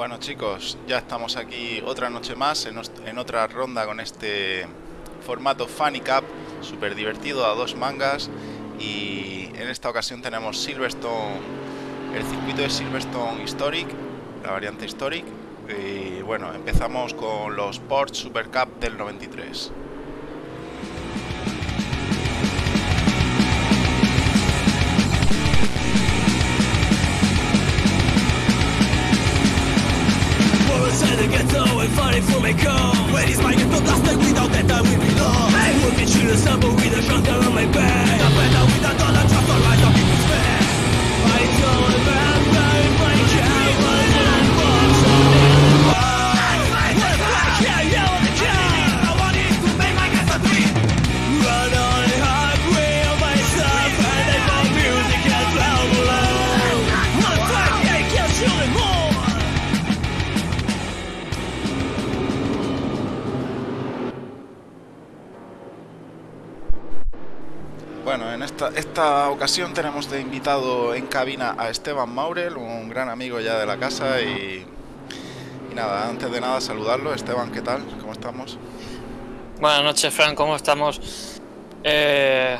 Bueno chicos, ya estamos aquí otra noche más en, otra ronda con este formato Funny Cup, súper divertido a dos mangas y en esta ocasión tenemos Silverstone, el circuito de Silverstone Historic, la variante Historic y bueno, empezamos con los Porsche Super Cup del 93. running through my core When it's my get without that I will be lost Hey, look you, the with a shotgun on my back esta, esta ocasión tenemos de invitado en cabina a Esteban Maurel, un gran amigo ya de la casa y, y nada, antes de nada saludarlo. Esteban, ¿qué tal? ¿Cómo estamos? Buenas noches, Frank, ¿cómo estamos? Eh,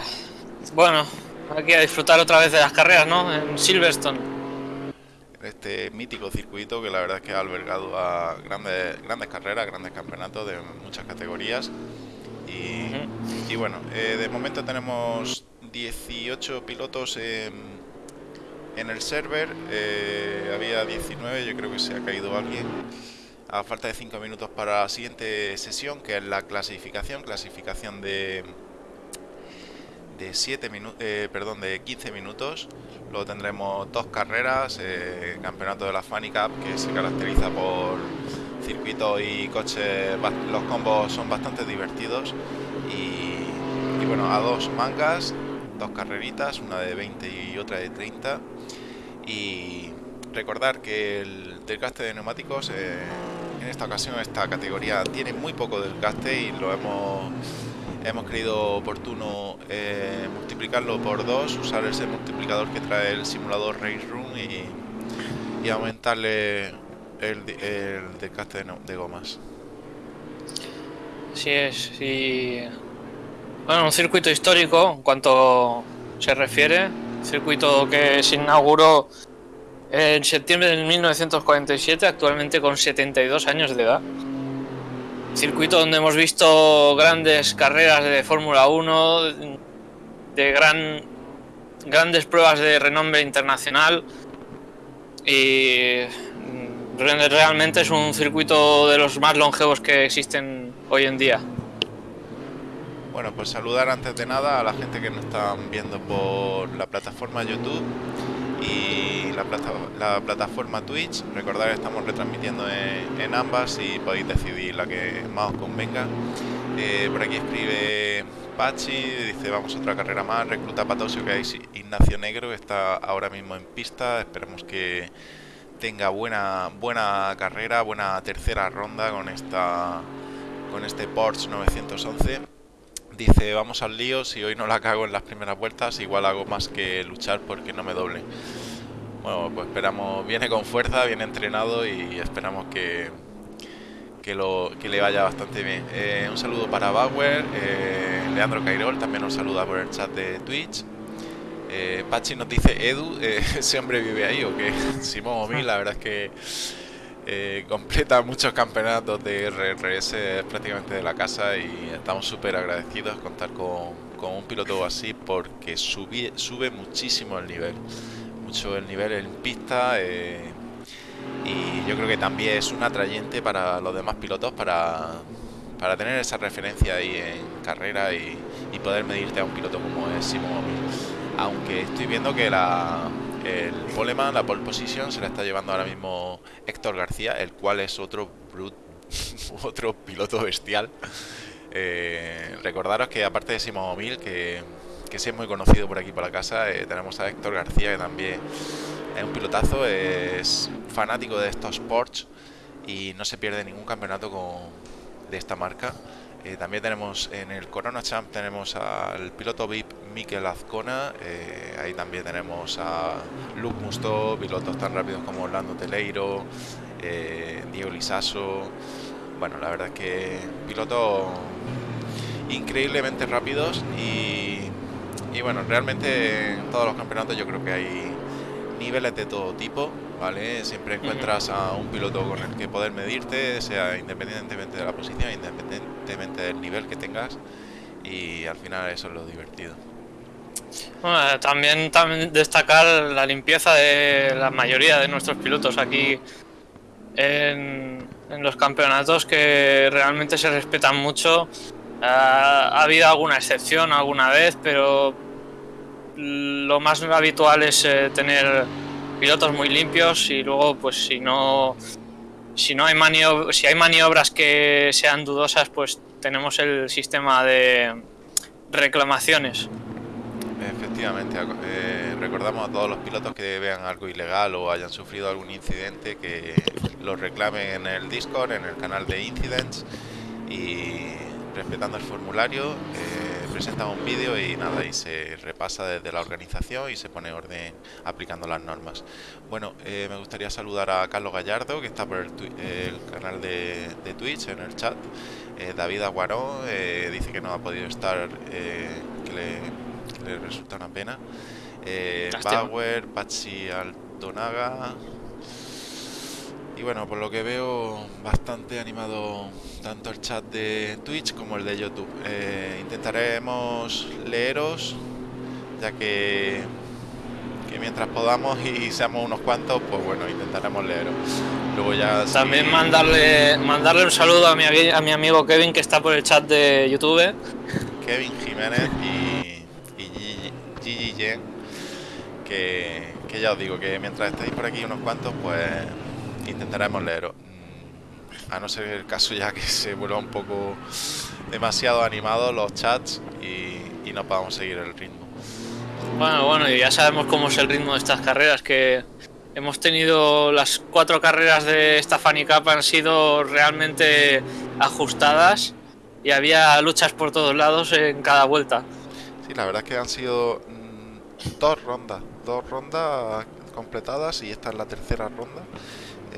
bueno, aquí a disfrutar otra vez de las carreras, ¿no? En Silverstone. Este mítico circuito que la verdad es que ha albergado a grandes, grandes carreras, grandes campeonatos de muchas categorías. Y, y bueno, eh, de momento tenemos 18 pilotos en, el server. Eh, había 19, yo creo que se ha caído alguien. A falta de 5 minutos para la siguiente sesión, que es la clasificación, clasificación de de 7 minutos, eh, perdón, de 15 minutos. Luego tendremos dos carreras, eh, campeonato de la Funny Cup, que se caracteriza por circuitos y coches, los combos son bastante divertidos. Y, y, bueno, a dos mangas, dos carreritas, una de 20 y otra de 30. Y recordar que el desgaste de neumáticos, eh, en esta ocasión, esta categoría tiene muy poco desgaste y lo hemos hemos creído oportuno eh, multiplicarlo por dos, usar ese multiplicador que trae el simulador Race Room y, y aumentarle el, el desgaste de, gomas. Así es, y bueno, un circuito histórico en cuanto se refiere, circuito que se inauguró en septiembre de 1947, actualmente con 72 años de edad. Circuito donde hemos visto grandes carreras de Fórmula 1, de gran, grandes pruebas de renombre internacional. Y realmente es un circuito de los más longevos que existen hoy en día. Bueno, pues saludar antes de nada a la gente que nos están viendo por la plataforma YouTube y la, plata, la, plataforma Twitch. Recordad que estamos retransmitiendo en, ambas y podéis decidir la que más os convenga. Eh, por aquí escribe Pachi, dice vamos a otra carrera más, recluta Patosio que hay Ignacio Negro, está ahora mismo en pista, esperemos que tenga buena buena carrera, buena tercera ronda con esta con este Porsche 911 dice vamos al lío, si hoy no la cago en las primeras vueltas, igual hago más que luchar porque no me doble. Bueno, pues esperamos, viene con fuerza, viene entrenado y esperamos que, que, lo, que le vaya bastante bien. Eh, un saludo para Bauer, eh, Leandro Cairol también nos saluda por el chat de Twitch. Eh, Pachi nos dice, Edu, ¿ese hombre vive ahí o qué? Simón Omi, la verdad es que eh, completa muchos campeonatos de RRS prácticamente de la casa y estamos súper agradecidos contar con, un piloto así porque sube, muchísimo el nivel, mucho el nivel en pista eh, y yo creo que también es un atrayente para los demás pilotos para, para tener esa referencia ahí en carrera y, poder medirte a un piloto como es Simón aunque estoy viendo que la el poleman, la pole position, se la está llevando ahora mismo Héctor García, el cual es otro brut, otro piloto bestial. Eh, recordaros que aparte de Simón Mil, que, que sí es muy conocido por aquí por la casa, eh, tenemos a Héctor García, que también es un pilotazo, es fanático de estos Porsche y no se pierde ningún campeonato con, de esta marca. Eh, también tenemos en el Corona Champ tenemos al piloto VIP Mikel Azcona, eh, ahí también tenemos a Luke Musto, pilotos tan rápidos como Orlando Teleiro, eh, Diego Lisaso. Bueno, la verdad es que pilotos increíblemente rápidos y, y bueno, realmente en todos los campeonatos yo creo que hay niveles de todo tipo, ¿vale? Siempre encuentras a un piloto con el que poder medirte, sea independientemente de la posición, independientemente del nivel que tengas y al final eso es lo divertido. Bueno, también, también destacar la limpieza de la mayoría de nuestros pilotos aquí en, en los campeonatos que realmente se respetan mucho. Ah, ha habido alguna excepción alguna vez, pero lo más habitual es eh, tener pilotos muy limpios y luego pues si no si no hay maniob si hay maniobras que sean dudosas pues tenemos el sistema de reclamaciones. Efectivamente, eh, recordamos a todos los pilotos que vean algo ilegal o hayan sufrido algún incidente que lo reclamen en el Discord, en el canal de Incidents y respetando el formulario eh, presenta un vídeo y nada, y se repasa desde la organización y se pone orden aplicando las normas. Bueno, eh, me gustaría saludar a Carlos Gallardo que está por el, el canal de, de, Twitch en el chat. David Aguarón dice que no ha podido estar, que le le resulta una pena. Eh, Power, Patsy Altonaga. Y bueno, por lo que veo, bastante animado tanto el chat de Twitch como el de YouTube. Eh, intentaremos leeros, ya que, que mientras podamos y seamos unos cuantos, pues bueno, intentaremos leeros. Luego ya También mandarle mandarle un saludo a mi, a mi amigo Kevin que está por el chat de YouTube. Kevin Jiménez y que, que, ya os digo que mientras estéis por aquí unos cuantos, pues intentaremos leeros. Mm, a no ser el caso ya que se vuelva un poco demasiado animado los chats y, y no podamos seguir el ritmo. Bueno, bueno, y ya sabemos cómo es el ritmo de estas carreras, que hemos tenido las cuatro carreras de esta Fanny Cup han sido realmente ajustadas y había luchas por todos lados en cada vuelta. Sí, la verdad es que han sido dos rondas, dos rondas completadas y esta es la tercera ronda.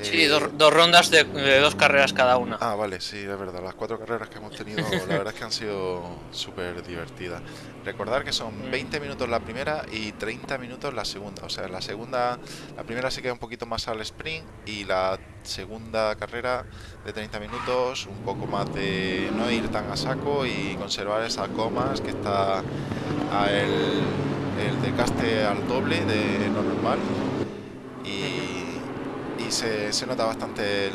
Sí, dos, dos rondas de, de, dos carreras cada una. Ah, vale, sí, es verdad. Las cuatro carreras que hemos tenido, la verdad es que han sido súper divertidas. Recordar que son 20 minutos la primera y 30 minutos la segunda. O sea, la segunda, la primera se queda un poquito más al sprint y la segunda carrera de 30 minutos, un poco más de no ir tan a saco y conservar esas comas que está a el, el desgaste al doble de lo normal. Y se, nota bastante el,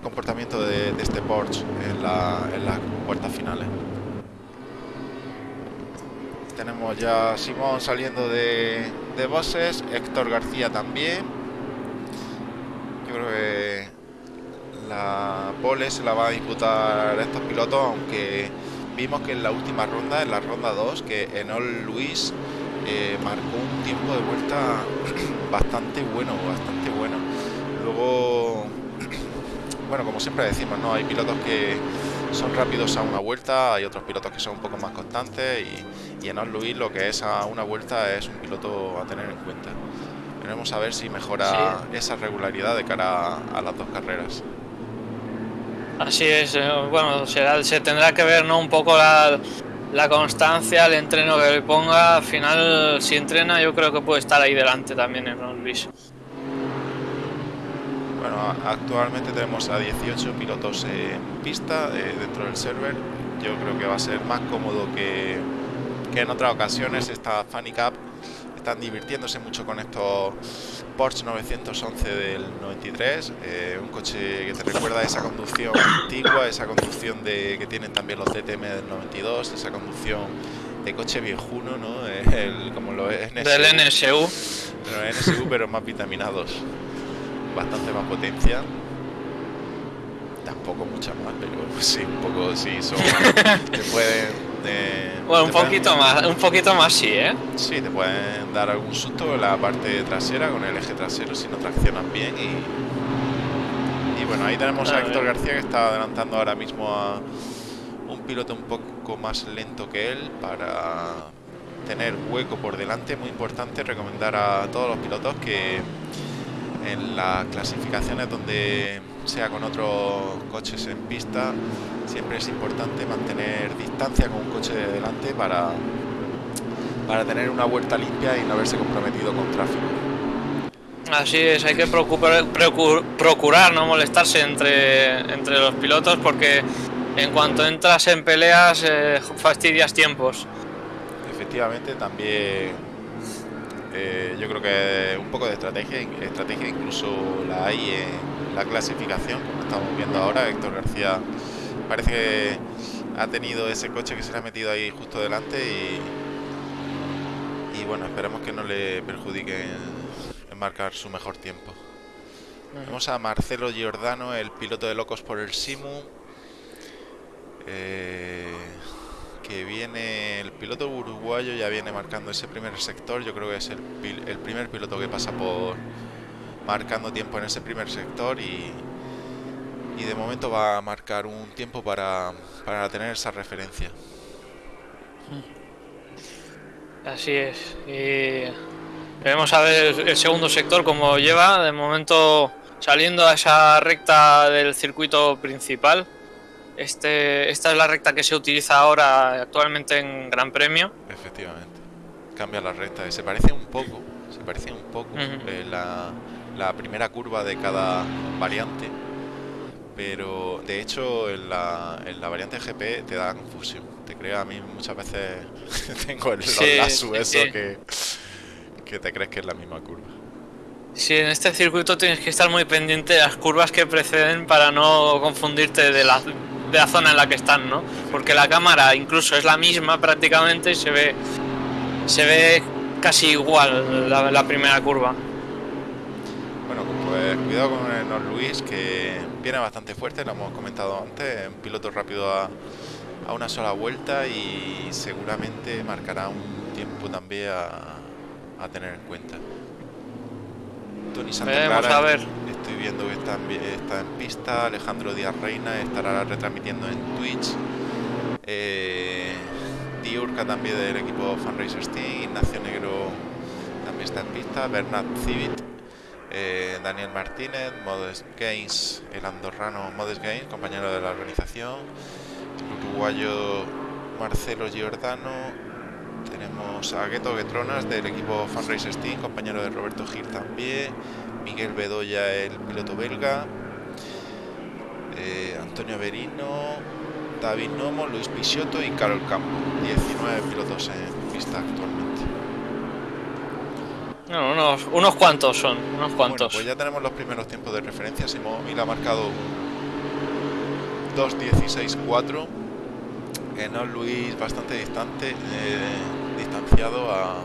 comportamiento de, este Porsche en, la, en las puertas finales. Tenemos ya Simón saliendo de, de bosses, Héctor García también. Yo creo que la pole se la va a disputar estos pilotos, aunque vimos que en la última ronda, en la ronda 2, que Enol Luis eh, marcó un tiempo de vuelta bastante bueno, bastante bueno. Luego, bueno, como siempre decimos, ¿no? Hay pilotos que son rápidos a una vuelta, hay otros pilotos que son un poco más constantes y, y en Luis lo que es a una vuelta es un piloto a tener en cuenta. Veremos a ver si mejora sí. esa regularidad de cara a, a las dos carreras. Así es, eh, bueno, será, se tendrá que ver ¿no? un poco la, la, constancia, el entreno que le ponga. Al final, si entrena, yo creo que puede estar ahí delante también en Ron Luis. Bueno, actualmente tenemos a 18 pilotos en pista eh, dentro del server. Yo creo que va a ser más cómodo que, que en otras ocasiones esta Funny Cup. Están divirtiéndose mucho con estos Porsche 911 del 93, eh, un coche que te recuerda a esa conducción antigua, esa conducción de que tienen también los DTM del 92, esa conducción de coche viejuno, ¿no? El, como lo es NSU. Del NSU. Pero NSU, pero más vitaminados. Bastante más potencia. Tampoco muchas más, pero sí, un poco sí, son. te pueden. De, bueno, un poquito pueden, más, un poquito más sí, ¿eh? Sí, te pueden dar algún susto en la parte trasera con el eje trasero si no traccionan bien y, y bueno, ahí tenemos a, a Héctor García que está adelantando ahora mismo a un piloto un poco más lento que él para tener hueco por delante, muy importante recomendar a todos los pilotos que en las clasificaciones donde sea con otros coches en pista, siempre es importante mantener distancia con un coche de delante para, para tener una vuelta limpia y no haberse comprometido con tráfico. Así es, hay que procurar, procur- procurar no molestarse entre, entre los pilotos porque en cuanto entras en peleas eh, fastidias tiempos. Efectivamente, también eh, yo creo que un poco de estrategia, estrategia incluso la hay en la clasificación, como estamos viendo ahora. Héctor García parece que ha tenido ese coche que se le ha metido ahí justo delante y, y bueno, esperemos que no le perjudique en, en marcar su mejor tiempo. Vemos a Marcelo Giordano, el piloto de Locos por el Simu. Eh, que viene el piloto uruguayo ya viene marcando ese primer sector yo creo que es el, el primer piloto que pasa por marcando tiempo en ese primer sector y, y de momento va a marcar un tiempo para, para tener esa referencia Así es. Y veremos a ver el segundo sector cómo lleva. De momento saliendo a esa recta del circuito principal. Este, esta es la recta que se utiliza ahora actualmente en Gran Premio. efectivamente cambia la recta y se parece un poco se parece un poco eh, la, la primera curva de cada variante pero de hecho en la, en la variante GP te da confusión te crea a mí muchas veces tengo el, sí, eso sí. que que te crees que es la misma curva Sí, en este circuito tienes que estar muy pendiente de las curvas que preceden para no confundirte de la, de la zona en la que están, ¿no? Porque la cámara incluso es la misma prácticamente y se ve, se ve casi igual la, la primera curva. Bueno, pues cuidado con el Luis, que viene bastante fuerte, lo hemos comentado antes, un piloto rápido a, a una sola vuelta y seguramente marcará un tiempo también a, a tener en cuenta. Tony Veremos, a ver. estoy viendo que está en, está en pista, Alejandro Díaz Reina estará retransmitiendo en Twitch. Eh, Diurca también del equipo Fundraisers Team, Ignacio Negro también está en pista, Bernat Civit, eh, Daniel Martínez, Modest Gaines, el andorrano Modest Gaines, compañero de la organización, el uruguayo Marcelo Giordano, tenemos a Gueto Guetronas del equipo Fundraisers Team, compañero de Roberto Gil también, Miguel Bedoya, el piloto belga, eh, Antonio Berino, David Nomo, Luis Pisiotto y Carol Campo. 19 pilotos en pista actualmente. No, unos, unos cuantos son, unos Bueno, cuantos. pues ya tenemos los primeros tiempos de referencia. Simón Mil ha marcado 2.16.4. Enoch Luis bastante distante, eh, distanciado a,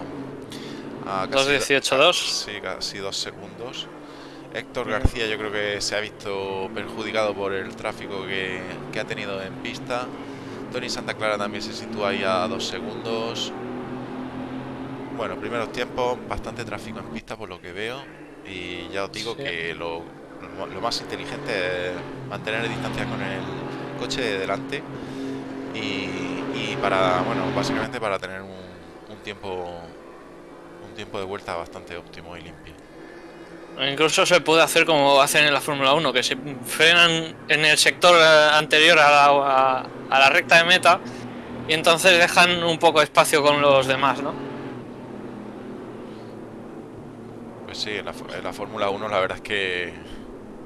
a casi do- 2.18.2. Sí, casi dos segundos. Héctor. García yo creo que se ha visto perjudicado por el tráfico que, que ha tenido en pista. Tony Santa Clara también se sitúa ahí a dos segundos. Bueno, primeros tiempos, bastante tráfico en pista por lo que veo. Y ya os digo Sí. que lo, lo más inteligente es mantener distancia con el coche de delante. Y, y para, bueno, básicamente para tener un, un tiempo un tiempo de vuelta bastante óptimo y limpio. Incluso se puede hacer como hacen en la Fórmula 1, que se frenan en el sector eh, anterior a la, a- a la recta de meta y entonces dejan un poco de espacio con los demás, ¿no? Pues sí, en la, en la Fórmula 1 la verdad es que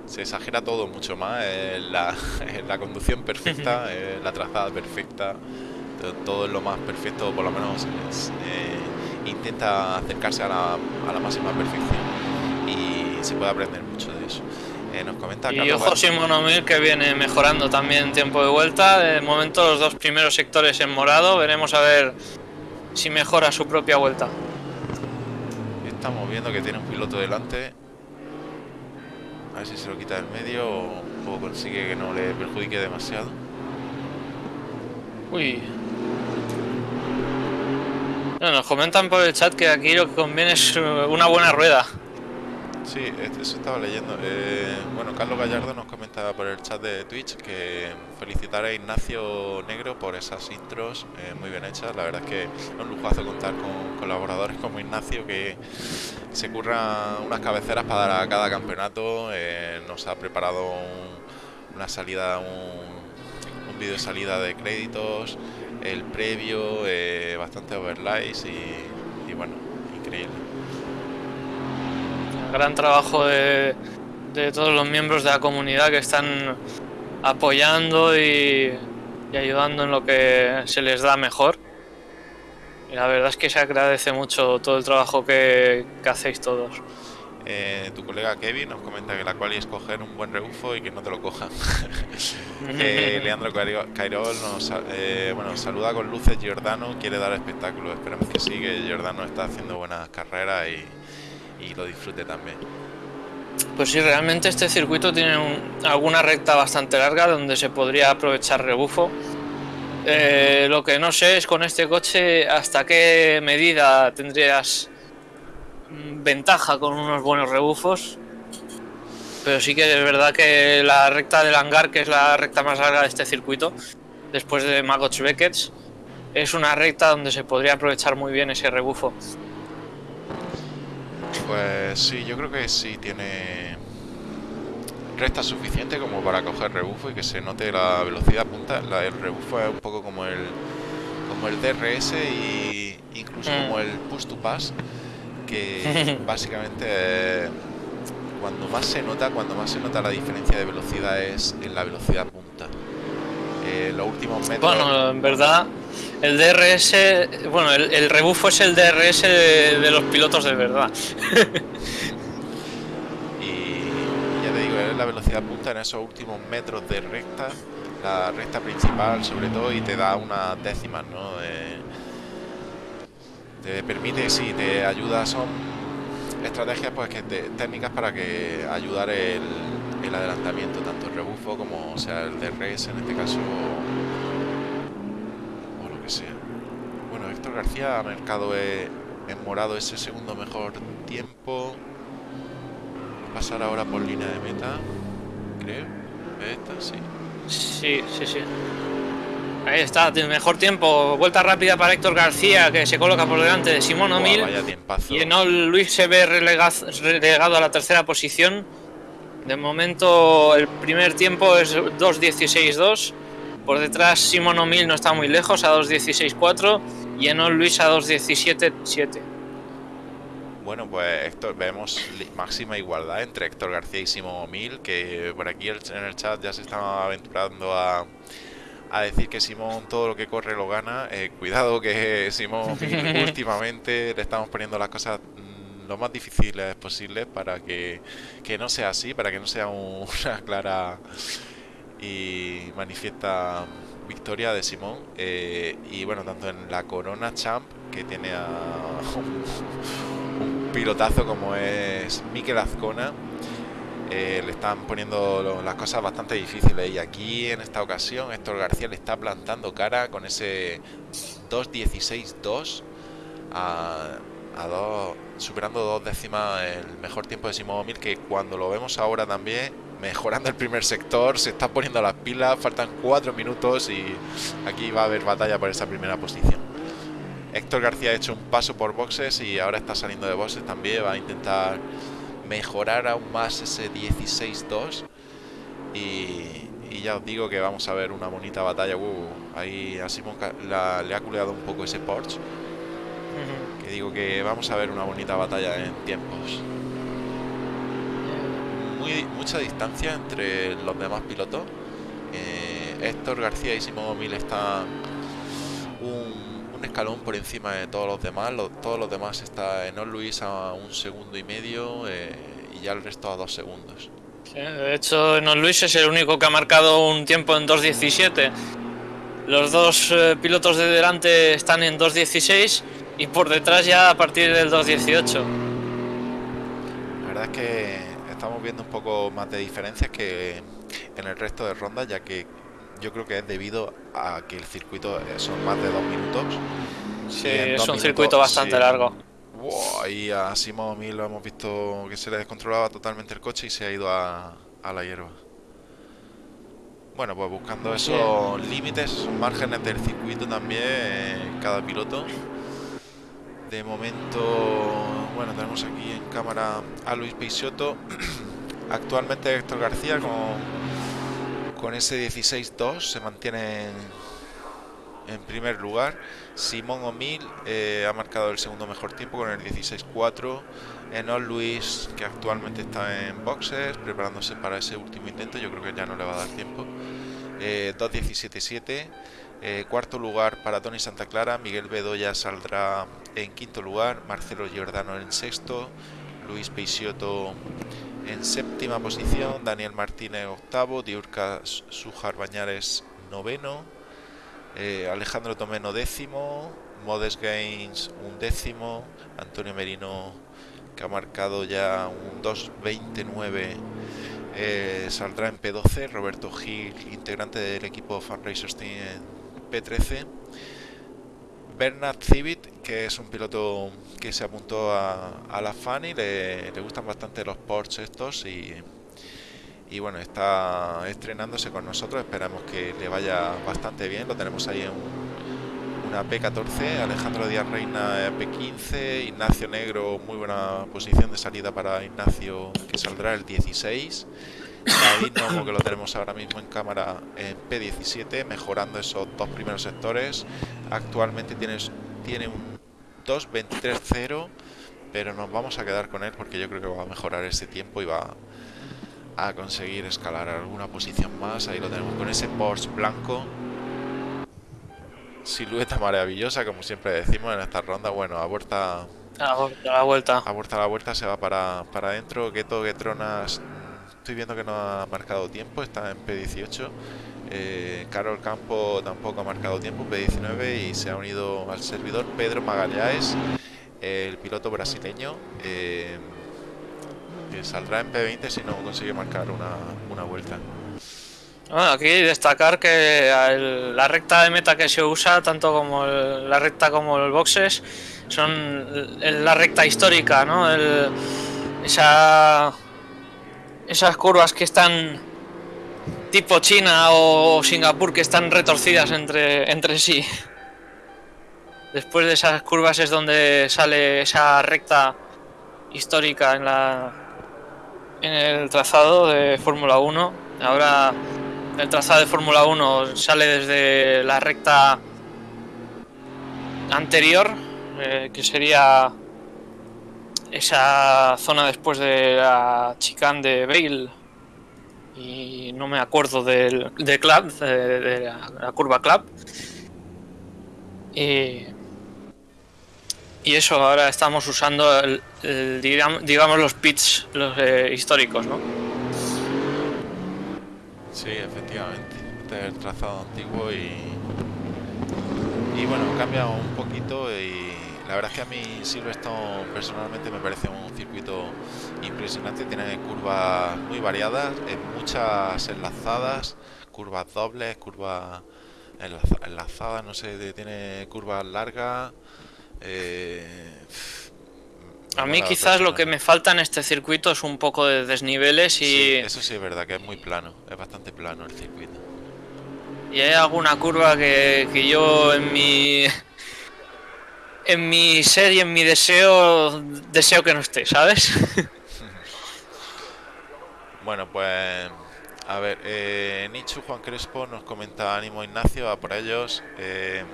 se exagera todo mucho más. eh, la, la conducción perfecta, eh, la trazada perfecta, to- todo es lo más perfecto, por lo menos es, eh, intenta acercarse a la, a la máxima perfección y se puede aprender mucho de eso. Eh, nos comenta Y Carlos ojo Gar- Simón O'Mir que viene mejorando también tiempo de vuelta. De momento los dos primeros sectores en morado. Veremos a ver si mejora su propia vuelta. Estamos viendo que tiene un piloto delante. A ver si se lo quita del medio o, o consigue que no le perjudique demasiado. Uy. No, nos comentan por el chat que aquí lo que conviene es eh, una buena rueda. Sí, este- eso estaba leyendo. Eh, bueno, Carlos Gallardo nos comentaba por el chat de Twitch que felicitar a Ignacio Negro por esas intros eh, muy bien hechas. La verdad es que es un lujazo contar con colaboradores como Ignacio que se curra unas cabeceras para dar a cada campeonato. eh, nos ha preparado un- una salida, un, un vídeo de salida de créditos, el previo, eh, bastante overlays y, y bueno, increíble. Gran trabajo de, de todos los miembros de la comunidad que están apoyando y, y ayudando en lo que se les da mejor. Y la verdad es que se agradece mucho todo el trabajo que, que hacéis todos. Eh, tu colega Kevin nos comenta que la cual es coger un buen rebufo y que no te lo cojan. Eh, Leandro Cairo- Cairol nos eh, bueno, saluda con luces Giordano, quiere dar espectáculo. Esperemos que sí, que Giordano está haciendo buenas carreras y, y lo disfrute también. Pues sí, realmente este circuito tiene un- alguna recta bastante larga donde se podría aprovechar rebufo. Eh, lo que no sé es con este coche hasta qué medida tendrías mm, ventaja con unos buenos rebufos. Pero sí que es verdad que la recta del hangar, que es la recta más larga de este circuito, después de Magots Beckett, es una recta donde se podría aprovechar muy bien ese rebufo. Pues sí, yo creo que sí tiene recta suficiente como para coger rebufo y que se note la velocidad punta. La, el rebufo es un poco como el como el DRS y incluso Mm. como el push to pass que básicamente eh, cuando más se nota cuando más se nota la diferencia de velocidad es en la velocidad punta. Eh, los últimos metros Bueno, en verdad, el DRS, bueno, el, rebufo es el DRS de, los pilotos de verdad. y ya te digo, es la velocidad punta en esos últimos metros de recta, la recta principal sobre todo, y te da unas décimas, ¿no? Eh, te permite, sí, te ayuda, son estrategias pues que te- técnicas para que ayudar el, el adelantamiento, tanto el rebufo como o sea el DRS en este caso que sea. Bueno, Héctor García ha marcado eh, en morado ese segundo mejor tiempo. Va a pasar ahora por línea de meta, creo. Esta, sí. Sí, sí, sí. Ahí está, mejor tiempo. Vuelta rápida para Héctor García, que se coloca por delante de Simón O'Mill. Y no Luis se ve relegado a la tercera posición. De momento, el primer tiempo es 2.16.2. Por detrás, Simón O'Mill no está muy lejos, a 2.16.4. Y Enol Luis a 2.17.7. Bueno, pues Héctor, vemos máxima igualdad entre Héctor García y Simón O'Mill, que por aquí en el chat ya se estaba aventurando a, a decir que Simón todo lo que corre lo gana. Eh, cuidado que Simón últimamente le estamos poniendo las cosas mm, lo más difíciles posibles para que, que no sea así, para que no sea un- una clara y manifiesta victoria de Simón. Eh, y bueno, tanto en la Corona Champ, que tiene a un, pilotazo como es Mikel Azcona, eh, le están poniendo las cosas bastante difíciles. Y aquí en esta ocasión, Héctor García le está plantando cara con ese 2.16.2 a, a dos, superando dos décimas el mejor tiempo de Simón O'Mill, que cuando lo vemos ahora también, mejorando el primer sector, se está poniendo las pilas, faltan cuatro minutos y aquí va a haber batalla por esa primera posición. Héctor García ha hecho un paso por boxes y ahora está saliendo de boxes también, va a intentar mejorar aún más ese 16-2 y, y ya os digo que vamos a ver una bonita batalla. Uh, ahí a Simón la- le ha culeado un poco ese Porsche, que digo que vamos a ver una bonita batalla en tiempos. Muy, mucha distancia entre los demás pilotos. Eh, Héctor García y Simón O'Mill están un, un escalón por encima de todos los demás. Lo- todos los demás está en Luis a un segundo y medio eh, y ya el resto a dos segundos. Sí, de hecho, Enol Luis es el único que ha marcado un tiempo en 2.17. Los dos eh, pilotos de delante están en 2.16 y por detrás ya a partir del 2.18. La verdad es que estamos viendo un poco más de diferencias que en el resto de rondas, ya que yo creo que es debido a que el circuito eh, son más de dos minutos. Sí, es un minutos, circuito bastante sí, largo. Wow, y a Simón Mil lo hemos visto que se le descontrolaba totalmente el coche y se ha ido a, a la hierba. Bueno, pues buscando esos límites, esos márgenes del circuito también, eh, cada piloto. De momento, bueno, tenemos aquí en cámara a Luis Peixoto. Actualmente Héctor García con, con ese 16-2 se mantiene en, primer lugar. Simón O'Mill eh, ha marcado el segundo mejor tiempo con el 16-4. Enol Luis, que actualmente está en boxes, preparándose para ese último intento. Yo creo que ya no le va a dar tiempo. Eh, 2-17-7. Eh, cuarto lugar para Tony Santa Clara. Miguel Bedoya saldrá en quinto lugar. Marcelo Giordano en sexto. Luis Peixoto en séptima posición. Daniel Martínez octavo. Diurca Sujar Bañares noveno. Eh, Alejandro Tomeno décimo. Modes Gaines un décimo. Antonio Merino que ha marcado ya un 2.29 eh, saldrá en P12 Roberto Gil integrante del equipo Fan Racers Team en P13 Bernard Civit que es un piloto que se apuntó a, la FAN le, gustan bastante los Porsche estos y, bueno está estrenándose con nosotros esperamos que le vaya bastante bien lo tenemos ahí en un una P14, Alejandro Díaz Reina P15, Ignacio Negro, muy buena posición de salida para Ignacio que saldrá el 16, David Nomo que lo tenemos ahora mismo en cámara en P17, mejorando esos dos primeros sectores, actualmente tienes, tiene un 2.23.0, pero nos vamos a quedar con él porque yo creo que va a mejorar ese tiempo y va a conseguir escalar alguna posición más, ahí lo tenemos con ese Porsche blanco silueta maravillosa, como siempre decimos en esta ronda. Bueno, a vuelta. A la vuelta. A vuelta a la vuelta se va para, para adentro. Geto Getronas. Estoy viendo que no ha marcado tiempo, está en P18. Eh, Carol Campo tampoco ha marcado tiempo, P19. Y se ha unido al servidor Pedro Magallanes, el piloto brasileño. Eh, que saldrá en P20 si no consigue marcar una, una vuelta. Bueno, aquí destacar que el, la recta de meta que se usa, tanto como el, la recta como el boxes, son el, la recta histórica, ¿no? esa, esas curvas que están tipo China o Singapur, que están retorcidas entre, entre sí. Después de esas curvas es donde sale esa recta histórica en, la, en el trazado de Fórmula 1. Ahora el trazado de Fórmula 1 sale desde la recta anterior, eh, que sería esa zona después de la chicane de Bale y no me acuerdo del de club, de, de la, curva club. Y, y, eso, ahora estamos usando el, digamos los pits los, eh, históricos, ¿no? Sí, efectivamente. El trazado antiguo y. Y bueno, cambia un poquito y la verdad es que a mí Silverstone personalmente me parece un circuito impresionante. Tiene curvas muy variadas, en muchas enlazadas, curvas dobles, curvas enlazadas, no sé, tiene curvas largas. Eh, a mí quizás lo que me falta en este circuito es un poco de desniveles y... Sí, eso sí es verdad, que es muy plano, es bastante plano el circuito. Y hay alguna curva que, que yo en mi... En mi ser y en mi deseo, deseo que no esté, ¿sabes? bueno, pues... A ver, eh, Nichu Juan Crespo nos comenta ánimo Ignacio, a por ellos. Eh,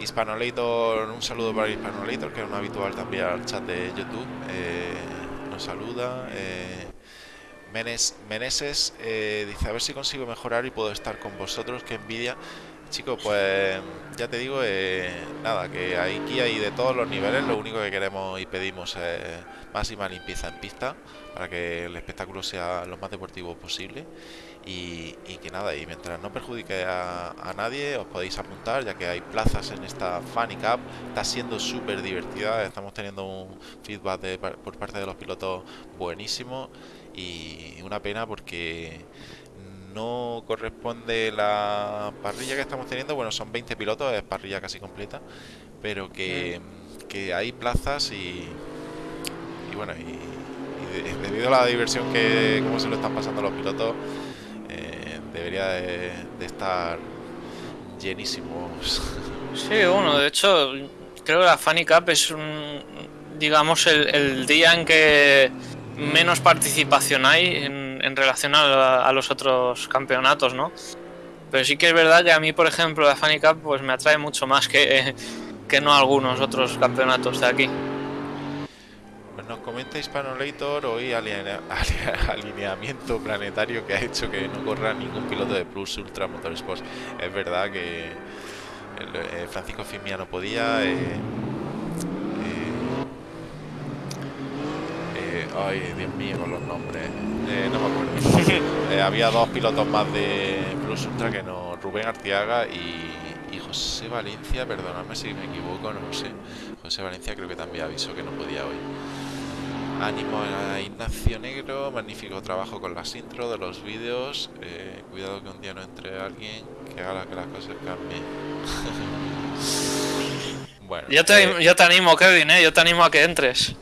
Hispanolator, un saludo para Hispanolator, que es un habitual también al chat de YouTube. Eh, nos saluda. Eh, Menes, Meneses eh, dice: A ver si consigo mejorar y puedo estar con vosotros. Que envidia. Chicos, pues ya te digo, eh, nada, que aquí hay de todos los niveles. Lo único que queremos y pedimos es máxima limpieza en pista para que el espectáculo sea lo más deportivo posible. Y, que nada, y mientras no perjudique a, a, nadie, os podéis apuntar, ya que hay plazas en esta Funny Cup. Está siendo súper divertida, estamos teniendo un feedback de, por parte de los pilotos buenísimo. Y una pena porque no corresponde la parrilla que estamos teniendo. Bueno, son 20 pilotos, es parrilla casi completa, pero que que hay plazas y, y bueno, y, y de- debido a la diversión que, cómo se lo están pasando los pilotos, eh, debería de, de estar llenísimos. Sí, bueno, de hecho, creo que la Funny Cup es un, digamos, el, el día en que menos participación hay en, en relación a, los otros campeonatos, ¿no? Pero sí que es verdad que a mí, por ejemplo, la Funny Cup pues me atrae mucho más que, que no algunos otros campeonatos de aquí. Pues nos comenta Hispanolator hoy alinea- alinea- alineamiento planetario que ha hecho que no corra ningún piloto de Plus Ultra Motorsports. Es verdad que eh, Francisco Fimia no podía. eh, eh, eh, ay, Dios mío, con los nombres. Eh, no me acuerdo. Eh, había dos pilotos más de Plus Ultra que no, Rubén Artiaga y, y José Valencia, perdonadme si me equivoco, no lo sé. José Valencia creo que también avisó que no podía hoy. Ánimo a Ignacio Negro, magnífico trabajo con las intro de los vídeos. eh, cuidado que un día no entre alguien que haga que las cosas cambien. bueno, Yo te, eh, yo te animo, Kevin, ¿eh? Yo te animo a que entres.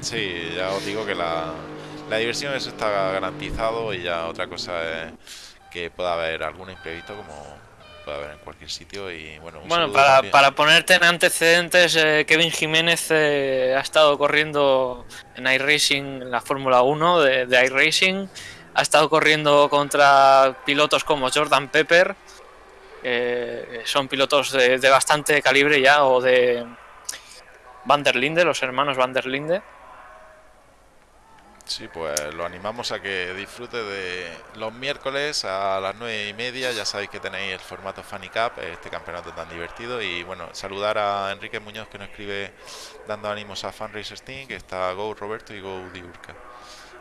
sí, ya os digo que la, la diversión eso está garantizado y ya otra cosa es que pueda haber algún imprevisto como puede haber en cualquier sitio y bueno, un Bueno, para, para ponerte en antecedentes, eh, Kevin Jiménez eh, ha estado corriendo en iRacing, en la Fórmula 1 de, de iRacing. Ha estado corriendo contra pilotos como Jordan Pepper, eh, son pilotos de, de bastante calibre ya, o de Van der Linde, los hermanos Van der Linde. Sí, pues lo animamos a que disfrute de los miércoles a las nueve y media. Ya sabéis que tenéis el formato Funny Cup, este campeonato tan divertido. Y bueno, saludar a Enrique Muñoz que nos escribe dando ánimos a Funracer Steam, que está Go Roberto y Go Diurca.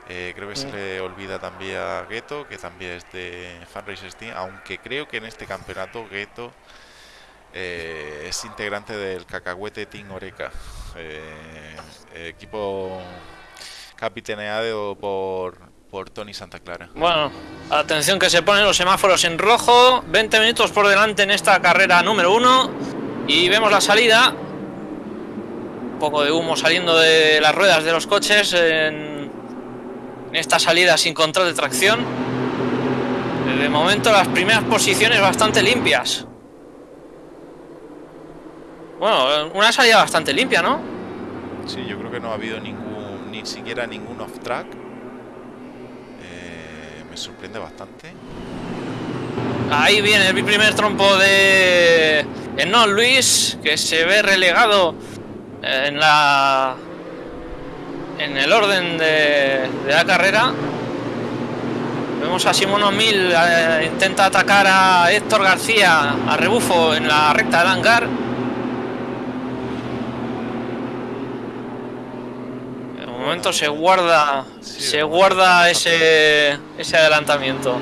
Eh, creo que se le olvida también a Gueto, que también es de Funracer Steam, aunque creo que en este campeonato Gueto eh, es integrante del Cacahuete Team Oreca, eh, equipo capitaneado por, por Tony Santa Clara. Bueno, atención que se ponen los semáforos en rojo. 20 minutos por delante en esta carrera número 1. Y vemos la salida. Un poco de humo saliendo de las ruedas de los coches en, en esta salida sin control de tracción. De momento las primeras posiciones bastante limpias. Bueno, una salida bastante limpia, ¿no? Sí, yo creo que no ha habido ningún, ni siquiera ningún off-track. Eh, me sorprende bastante. Ahí viene el primer trompo de no Luis, que se ve relegado en la en el orden de, la carrera. Vemos a Simón O'Mill eh, intenta atacar a Héctor García a rebufo en la recta del hangar. De momento se guarda Sí, se guarda ese ese adelantamiento.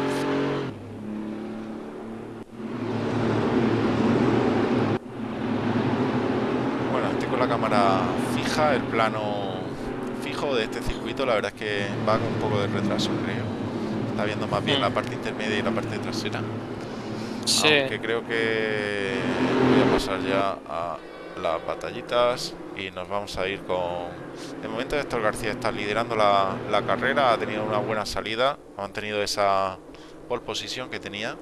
Bueno, estoy con la cámara fija, el plano fijo de este circuito. La verdad es que va con un poco de retraso, creo. Está viendo más bien Mm. la parte intermedia y la parte trasera. Sí. Aunque creo que voy a pasar ya a las batallitas y nos vamos a ir con... De momento Héctor García está liderando la, la carrera, ha tenido una buena salida, ha mantenido esa pole position que tenía.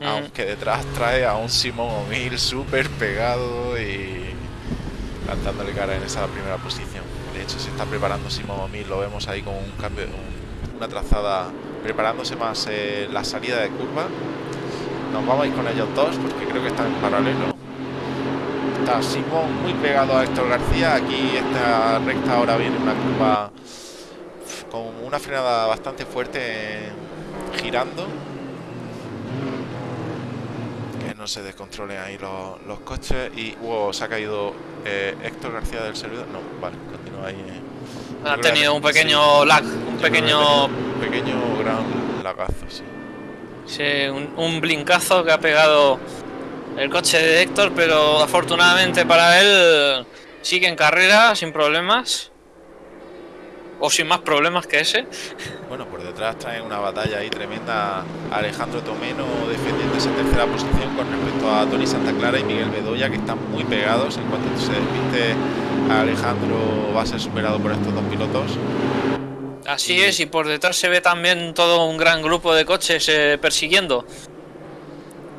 Mm. Aunque detrás trae a un Simón O'Mill súper pegado y plantándole cara en esa primera posición. De hecho, se está preparando Simón O'Mill, lo vemos ahí con un cambio, un- una trazada, preparándose más eh, la salida de curva. Nos vamos a ir con ellos dos porque creo que están en paralelo. Está Simón muy pegado a Héctor García. Aquí esta recta ahora viene una curva con una frenada bastante fuerte girando. Que no se descontrolen ahí los, los coches. Y wow, se ha caído eh, Héctor García del servidor. No vale continúa ahí eh. Yo Ha creo que- tenido un pequeño lag, un pequeño, un pequeño gran lagazo sí. Sí, un, un blincazo que ha pegado el coche de Héctor, pero afortunadamente para él sigue en carrera sin problemas. o sin más problemas que ese. Bueno, por detrás traen una batalla ahí tremenda Alejandro Tomeno defendiendo esa tercera posición con respecto a Tony Santa Clara y Miguel Bedoya que están muy pegados. En cuanto se despiste Alejandro va a ser superado por estos dos pilotos. Así es, y por detrás se ve también todo un gran grupo de coches eh, persiguiendo.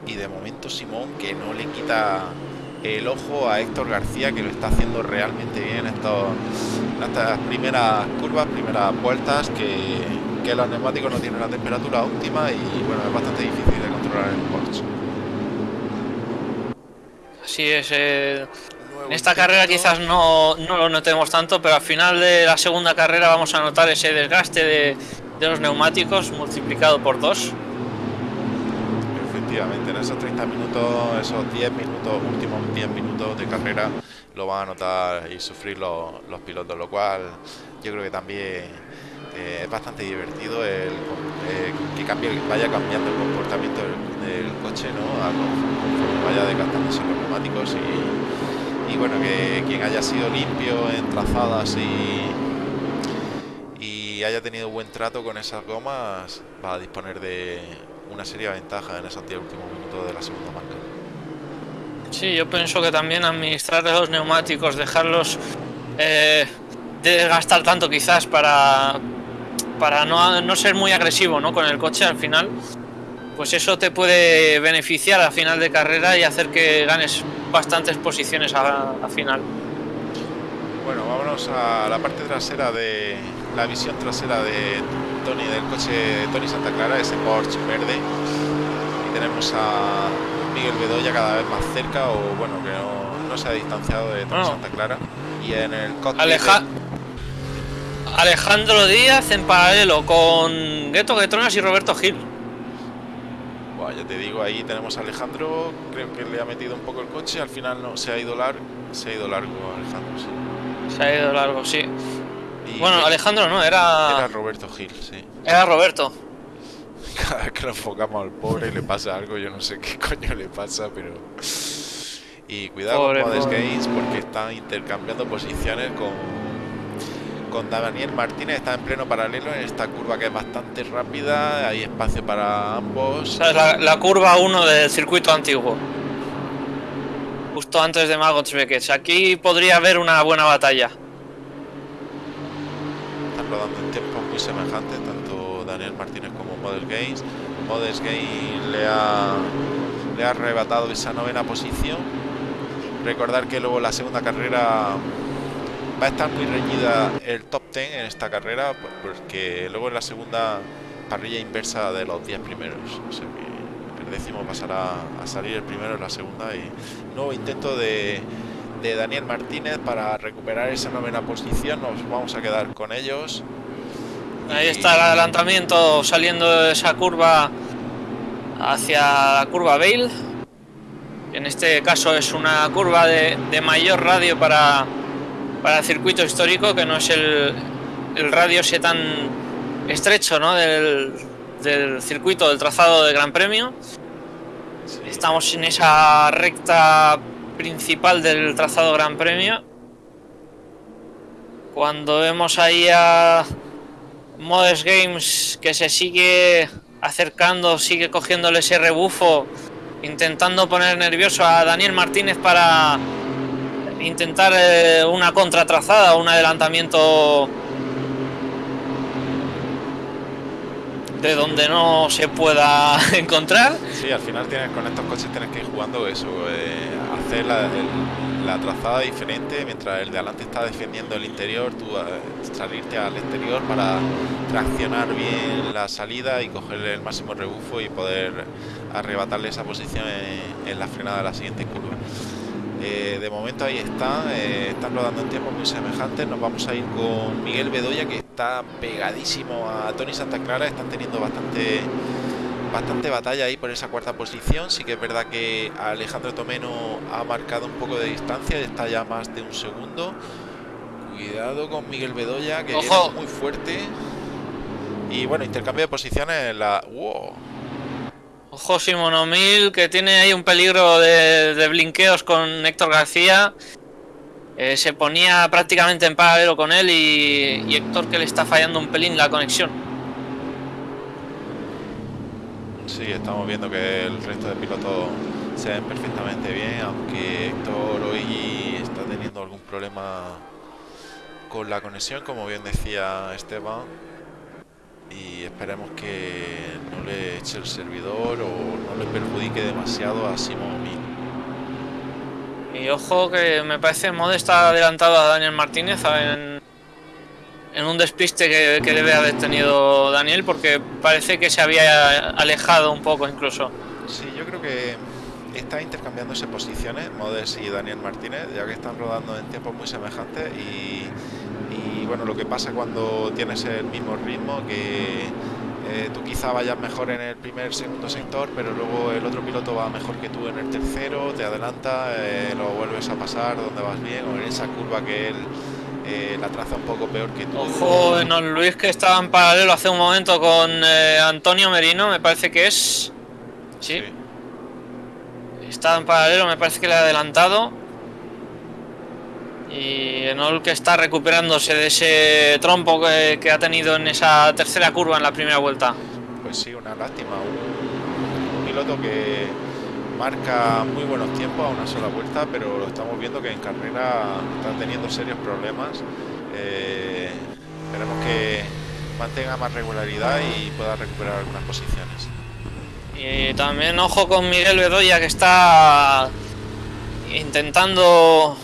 Y de Simón que no le quita el ojo a Héctor García que lo está haciendo realmente bien estos, estas primeras curvas, primeras vueltas que, que los neumáticos no tienen la temperatura óptima y bueno, es bastante difícil de controlar en el Porsche. Así es, eh, en esta carrera quizás no, no lo notemos tanto, pero al final de la segunda carrera vamos a notar ese desgaste de, de los neumáticos multiplicado por dos. Efectivamente, en esos 30 minutos, esos 10 minutos, últimos 10 minutos de carrera, lo van a notar y sufrir los, los pilotos, lo cual yo creo que también eh, es bastante divertido el eh, que cambie, vaya cambiando el comportamiento del, coche, ¿no? Conforme vaya desgastándose los neumáticos y, y bueno, que quien haya sido limpio en trazadas y haya tenido buen trato con esas gomas va a disponer de una seria ventaja en esos 10 últimos minutos de la segunda marca. Sí, yo pienso que también administrar los neumáticos, dejarlos eh, desgastar tanto quizás para, para no, no ser muy agresivo ¿no? con el coche al final, pues eso te puede beneficiar a final de carrera y hacer que ganes bastantes posiciones a, a final. Bueno, vámonos a la parte trasera de la visión trasera de Tony del coche de Tony Santa Clara, ese Porsche verde. Y tenemos a Miguel Bedoya cada vez más cerca, o bueno, que no, no se ha distanciado de Tony Bueno. Santa Clara. Y en el Aleja- de- Alejandro Díaz en paralelo con Gueto Guetronas y Roberto Gil. Buah, ya te digo, ahí tenemos a Alejandro, creo que le ha metido un poco el coche, al final no, se ha ido largo, se ha ido largo Alejandro, sí. Se ha ido largo, sí. Y Bueno, Alejandro no, era era, Roberto Gil, sí. era Roberto. Cada vez que lo enfocamos al pobre le pasa algo, yo no sé qué coño le pasa, pero... Y cuidado Pobre, con Modes. Games porque están intercambiando posiciones con... Con Daniel Martínez, está en pleno paralelo en esta curva que es bastante rápida, hay espacio para ambos. La, la curva 1 del circuito antiguo. Justo antes de Magots Beckett. Aquí podría haber una buena batalla. Rodando en tiempos muy semejantes, tanto Daniel Martínez como Model Games. Models Games le ha, le ha arrebatado esa novena posición. Recordar que luego la segunda carrera va a estar muy reñida el top 10 en esta carrera, por- porque luego en la segunda parrilla inversa de los 10 primeros. O sea que el décimo pasará a salir el primero en la segunda y nuevo intento de, de Daniel Martínez para recuperar esa novena posición. Nos vamos a quedar con ellos. Ahí Y- está el adelantamiento saliendo de esa curva hacia la curva Bale. En este caso es una curva de, de mayor radio para, para el circuito histórico, que no es el, el radio ese tan estrecho ¿no? del, del circuito, del trazado de Gran Premio. Sí. Estamos en esa recta principal del trazado Gran Premio. Cuando vemos ahí a Modes Games que se sigue acercando, sigue cogiéndole ese rebufo, intentando poner nervioso a Daniel Martínez para intentar eh, una contratrazada, un adelantamiento de donde no se pueda encontrar. Sí, al final tienes con estos coches tienes que ir jugando eso, eh, hacer la, trazada diferente mientras el de adelante está defendiendo el interior, tú eh, salirte al exterior para traccionar bien la salida y cogerle el máximo rebufo y poder arrebatarle esa posición en la frenada de la siguiente curva. Eh, de momento ahí está, eh, están rodando en tiempos muy semejantes. Nos vamos a ir con Miguel Bedoya que está pegadísimo a Tony Santa Clara. Están teniendo bastante bastante batalla ahí por esa cuarta posición. Sí que es verdad que Alejandro Tomeno ha marcado un poco de distancia, está ya más de un segundo. Cuidado con Miguel Bedoya, que viene muy fuerte. Y bueno, intercambio de posiciones. La... ¡Wow! Ojo Simón O'Mill que tiene ahí un peligro de, de blinqueos con Héctor García. eh, se ponía prácticamente en paralelo con él y, y Héctor que le está fallando un pelín la conexión. Sí, estamos viendo que el resto de pilotos se ven perfectamente bien, aunque Héctor hoy está teniendo algún problema con la conexión, como bien decía Esteban, y esperemos que no le eche el servidor o no le perjudique demasiado a Simón. Y ojo que me parece Mode está adelantado a Daniel Martínez en, en un despiste que, que debe haber tenido Daniel porque parece que se había alejado un poco incluso. Sí, yo creo que está intercambiándose posiciones Modes y Daniel Martínez, ya que están rodando en tiempos muy semejantes y, y bueno, lo que pasa cuando tienes el mismo ritmo, que eh, tú quizá vayas mejor en el primer, segundo sector, pero luego el otro piloto va mejor que tú en el tercero, te adelanta, eh, lo vuelves a pasar donde vas bien, o en esa curva que él eh, la traza un poco peor que tú. Ojo, Don Luis que estaba en paralelo hace un momento con eh, Antonio Merino, me parece que es... Sí, Sí. Está en paralelo, me parece que le ha adelantado. Y Enol que está recuperándose de ese trompo que, que ha tenido en esa tercera curva en la primera vuelta. Pues sí, una lástima. Un, un piloto que marca muy buenos tiempos a una sola vuelta, pero lo estamos viendo que en carrera está teniendo serios problemas. Eh, esperemos que mantenga más regularidad y pueda recuperar algunas posiciones. Y también ojo con Miguel Bedoya que está intentando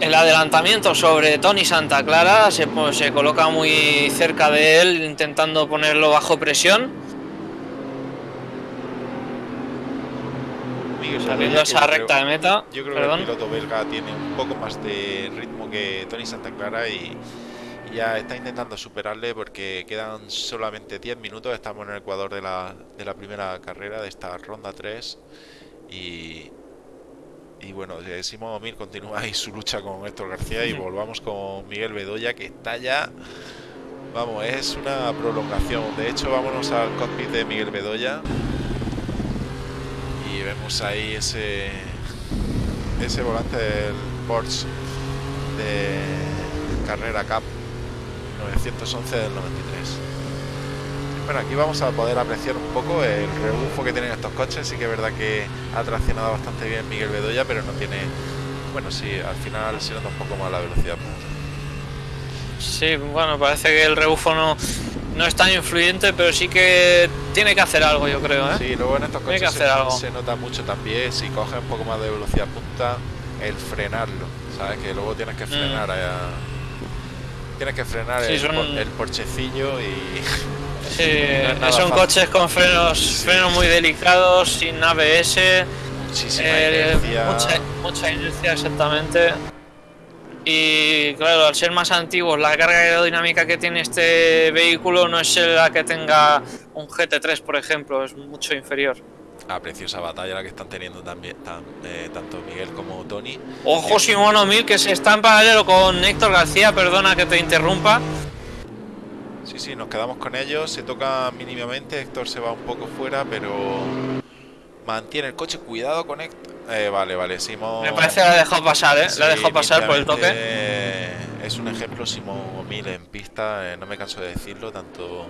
el adelantamiento sobre Tony Santa Clara. Se, pues, se coloca muy cerca de él intentando ponerlo bajo presión. Saliendo esa yo recta de meta. Yo creo Perdón. que el piloto belga tiene un poco más de ritmo que Tony Santa Clara y y ya está intentando superarle porque quedan solamente 10 minutos. Estamos en el Ecuador de la, de la primera carrera de esta ronda 3 y, y bueno, Simón Mil continúa ahí su lucha con Héctor García y volvamos con Miguel Bedoya que está ya... Vamos, es una prolongación. De hecho, vámonos al cockpit de Miguel Bedoya y vemos ahí ese ese volante del Porsche de carrera Cup 911 del 93 bueno aquí vamos a poder apreciar un poco el rebufo que tienen estos coches sí que es verdad que ha traccionado bastante bien Miguel Bedoya pero no tiene bueno sí al final se nota un poco más la velocidad Sí, bueno, parece que el rebufo no, no es tan influyente, pero sí que tiene que hacer algo, yo creo. ¿eh? Sí, luego en estos coches se, nota mucho también si coges un poco más de velocidad punta, el frenarlo, ¿sabes? Que luego tienes que frenar a- Tienes que frenar. Sí, el, son- por- el porchecillo y... Sí, No son fácil. coches con frenos, frenos muy delicados, sin ABS, Muchísima eh, inercia. mucha, mucha inercia exactamente. Y claro, al ser más antiguos, la carga aerodinámica que tiene este vehículo no es la que tenga un GT3, por ejemplo, es mucho inferior. Ah, preciosa batalla la que están teniendo también tan- eh, tanto Miguel como Tony. Ojo Simón O'Mil que se está en paralelo con Héctor García, perdona que te interrumpa. Sí, sí, nos quedamos con ellos. Se toca mínimamente. Héctor se va un poco fuera, pero mantiene el coche. Cuidado con Héctor. Eh, vale, vale. Simón. Me parece que la ha dejado pasar, ¿eh? la ha dejado pasar por el toque. Es un ejemplo Simón O'Mil en pista. eh, no me canso de decirlo. Tanto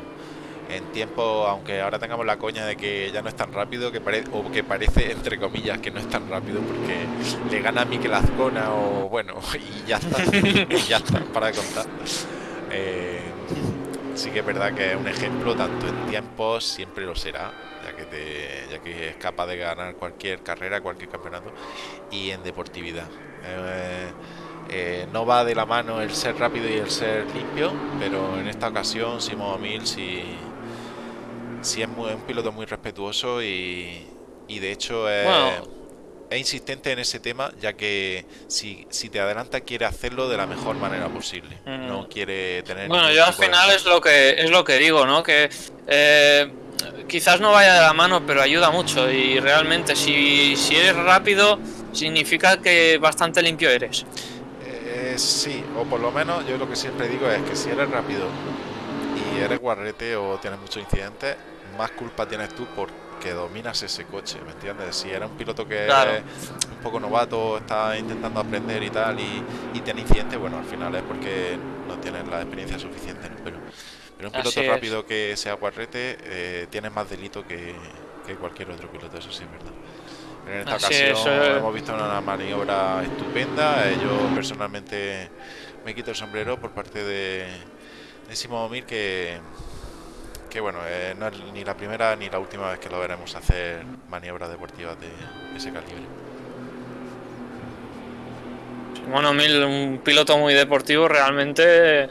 en tiempo, aunque ahora tengamos la coña de que ya no es tan rápido, que pare- o que parece, entre comillas, que no es tan rápido porque le gana a Mikel Azcona o bueno, y ya está. ya está, para contar. Eh, sí que es verdad que es un ejemplo, tanto en tiempos, siempre lo será, ya que, te, ya que es capaz de ganar cualquier carrera, cualquier campeonato, y en deportividad. Eh, eh, no va de la mano el ser rápido y el ser limpio, pero en esta ocasión Simón Mil sí, sí es muy- un piloto muy respetuoso y, y de hecho es, insistente en ese tema, ya que si, si te adelanta quiere hacerlo de la mejor manera posible. Mm. No quiere tener... Bueno, yo al de- final es lo que es lo que digo, ¿no? Que eh, quizás no vaya de la mano, pero ayuda mucho. Y realmente, si, si eres rápido, significa que bastante limpio eres. Eh, sí, o por lo menos yo lo que siempre digo es que si eres rápido y eres guarrete o tienes muchos incidentes, más culpa tienes tú por que dominas ese coche, ¿me entiendes? Si era un piloto que Claro. es un poco novato, está intentando aprender y tal, y, y tiene incidentes, bueno, al final es porque no tienes la experiencia suficiente, ¿no? Pero, pero un piloto Así es. rápido que sea guarrete eh, tiene más delito que, que cualquier otro piloto, eso sí es verdad. En esta Así es, ocasión eh. hemos visto una maniobra estupenda. eh, Yo personalmente me quito el sombrero por parte de, de Simón Mir que, que bueno, eh, no es ni la primera ni la última vez que lo veremos hacer maniobras deportivas de ese calibre. Bueno, Mil, un piloto muy deportivo, realmente.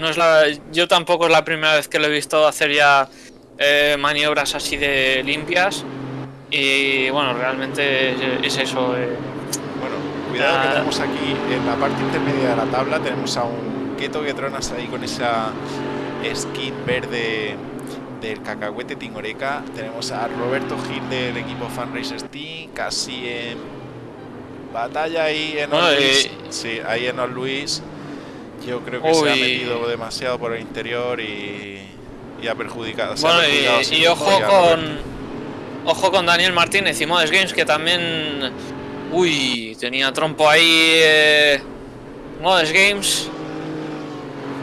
No es la, yo tampoco es la primera vez que lo he visto hacer ya eh, maniobras así de limpias. Y bueno, realmente es, es eso. eh. Bueno, cuidado que Ah. tenemos aquí en la parte intermedia de la tabla, tenemos a un Keto Getronas ahí con esa skin verde del cacahuete Tingoreca. Tenemos a Roberto Gil del equipo Fan Racers Team, casi en batalla ahí en Bueno, Os Luis. Sí, ahí en Luis. Yo creo que se ha metido demasiado por el interior y, y ha perjudicado. ha Bueno, perjudicado y, ojo con. Ojo con Daniel Martínez y Modes Games, que también. Uy, tenía trompo ahí. Eh, Modes Games.